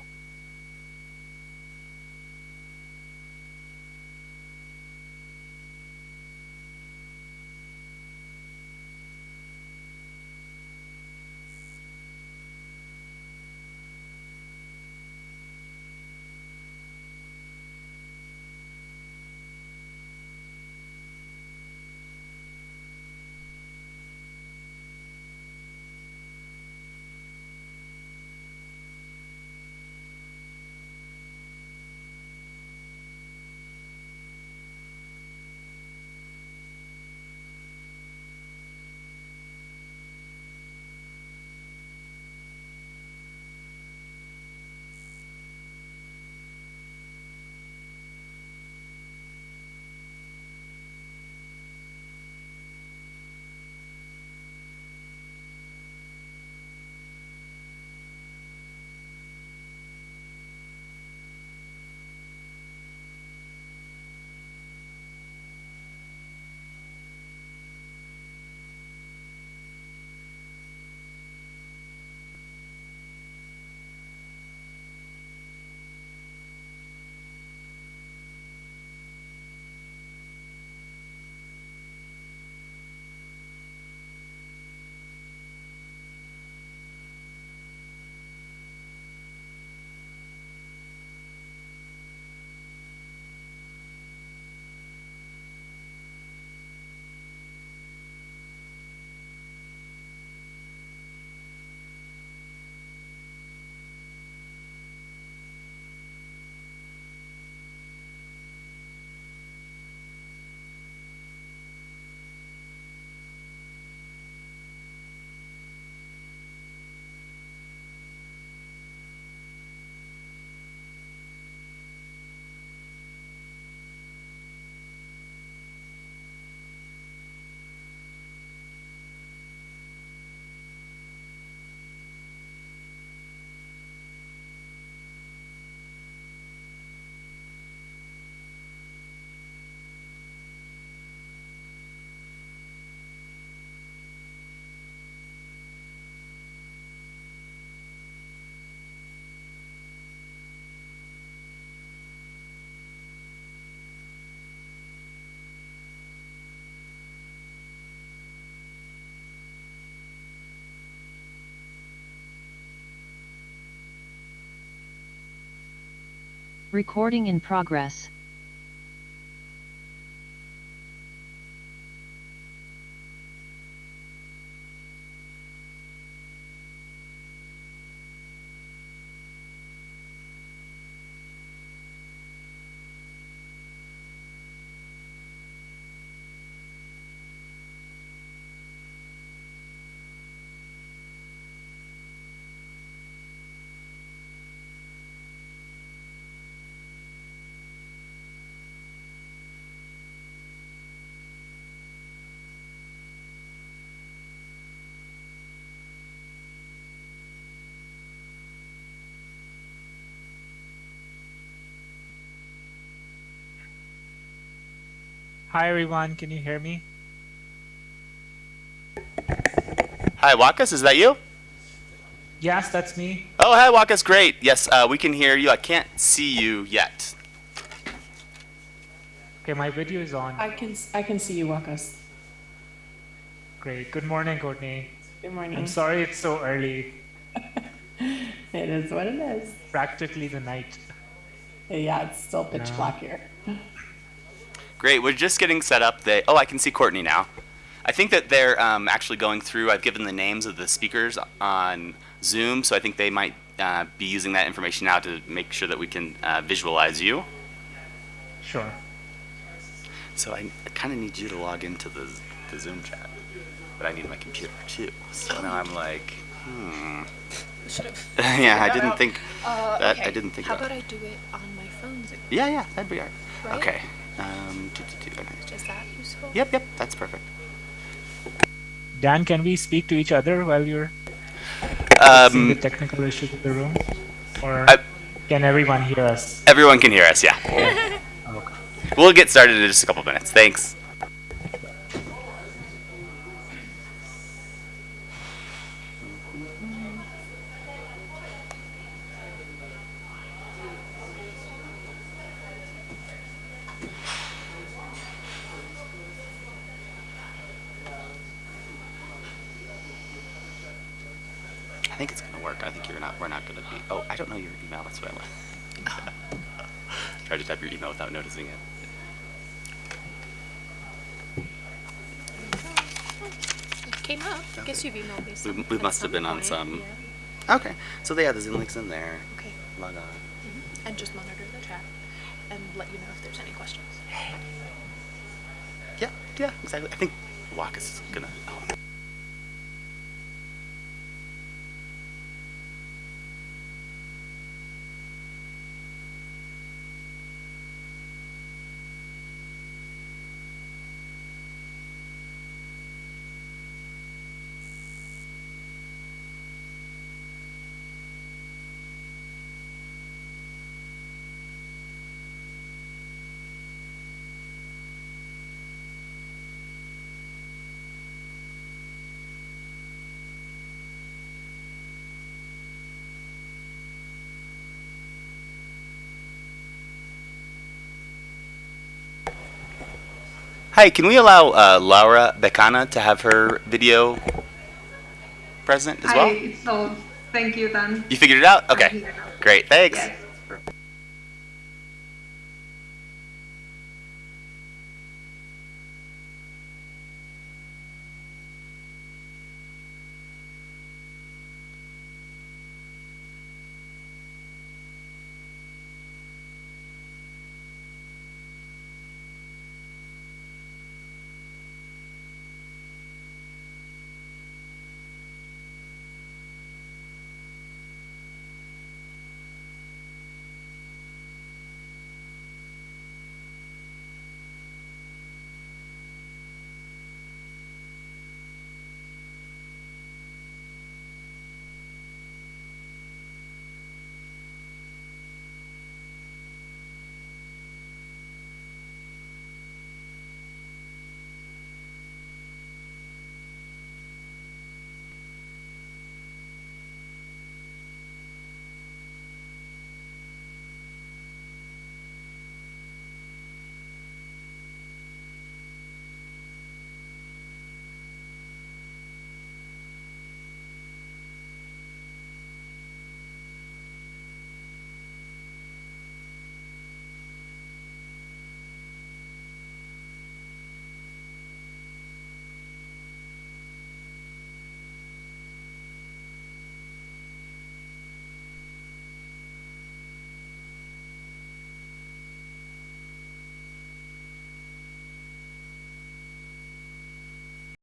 [SPEAKER 9] Recording in progress.
[SPEAKER 10] Hi everyone, can you hear me?
[SPEAKER 11] Hi, Wakas, is that you?
[SPEAKER 10] Yes, that's me.
[SPEAKER 11] Oh, hi, Wakas, great. Yes, uh, we can hear you. I can't see you yet.
[SPEAKER 10] Okay, my video is on.
[SPEAKER 12] I can I can see you, Wakas.
[SPEAKER 10] Great. Good morning, Courtney.
[SPEAKER 12] Good morning.
[SPEAKER 10] I'm sorry it's so early.
[SPEAKER 12] It is what it is.
[SPEAKER 10] Practically the night.
[SPEAKER 12] Yeah, it's still pitch
[SPEAKER 10] No.
[SPEAKER 12] black here.
[SPEAKER 11] Great, we're just getting set up. They, oh, I can see Courtney now. I think that they're um, actually going through, I've given the names of the speakers on Zoom, so I think they might uh, be using that information now to make sure that we can uh, visualize you.
[SPEAKER 10] Sure.
[SPEAKER 11] So I kind of need you to log into the, the Zoom chat, but I need my computer too. So now I'm like, hmm.
[SPEAKER 2] Have.
[SPEAKER 11] yeah, I didn't think
[SPEAKER 2] Uh,
[SPEAKER 11] that.
[SPEAKER 2] okay.
[SPEAKER 11] I didn't think
[SPEAKER 2] How
[SPEAKER 11] about.
[SPEAKER 2] about I do it on my phone? Zoom?
[SPEAKER 11] Yeah, yeah, that'd be all
[SPEAKER 2] Right?
[SPEAKER 11] right. Okay. Um, do, do, do, okay.
[SPEAKER 2] Is that useful?
[SPEAKER 11] Yep, yep, that's perfect.
[SPEAKER 10] Dan, can we speak to each other while you're fixing the
[SPEAKER 11] Um,
[SPEAKER 10] technical issues in the room? Or
[SPEAKER 11] I-
[SPEAKER 10] can everyone hear us?
[SPEAKER 11] everyone can hear us, yeah.
[SPEAKER 10] Okay.
[SPEAKER 11] We'll get started in just a couple minutes. Thanks. Think it's gonna work. I think you're not. We're not gonna be. Oh, I don't know your email. That's what I went. Tried to type your email without noticing it.
[SPEAKER 2] It came up. I guess you've emailed me.
[SPEAKER 11] We,
[SPEAKER 2] some-
[SPEAKER 11] we must have been on some.
[SPEAKER 2] yeah.
[SPEAKER 11] Okay, so yeah, the Zoom link's in there.
[SPEAKER 2] Okay.
[SPEAKER 11] Log on. Mm-hmm.
[SPEAKER 2] And just monitor the chat and let you know if there's any questions.
[SPEAKER 11] Yeah, yeah, exactly. I think Wakas is gonna. Oh. Hi, can we allow uh, Laura Becana to have her video present as well?
[SPEAKER 13] Hi, so thank you, Dan.
[SPEAKER 11] You figured it out? Okay. Great, thanks.
[SPEAKER 13] Yes.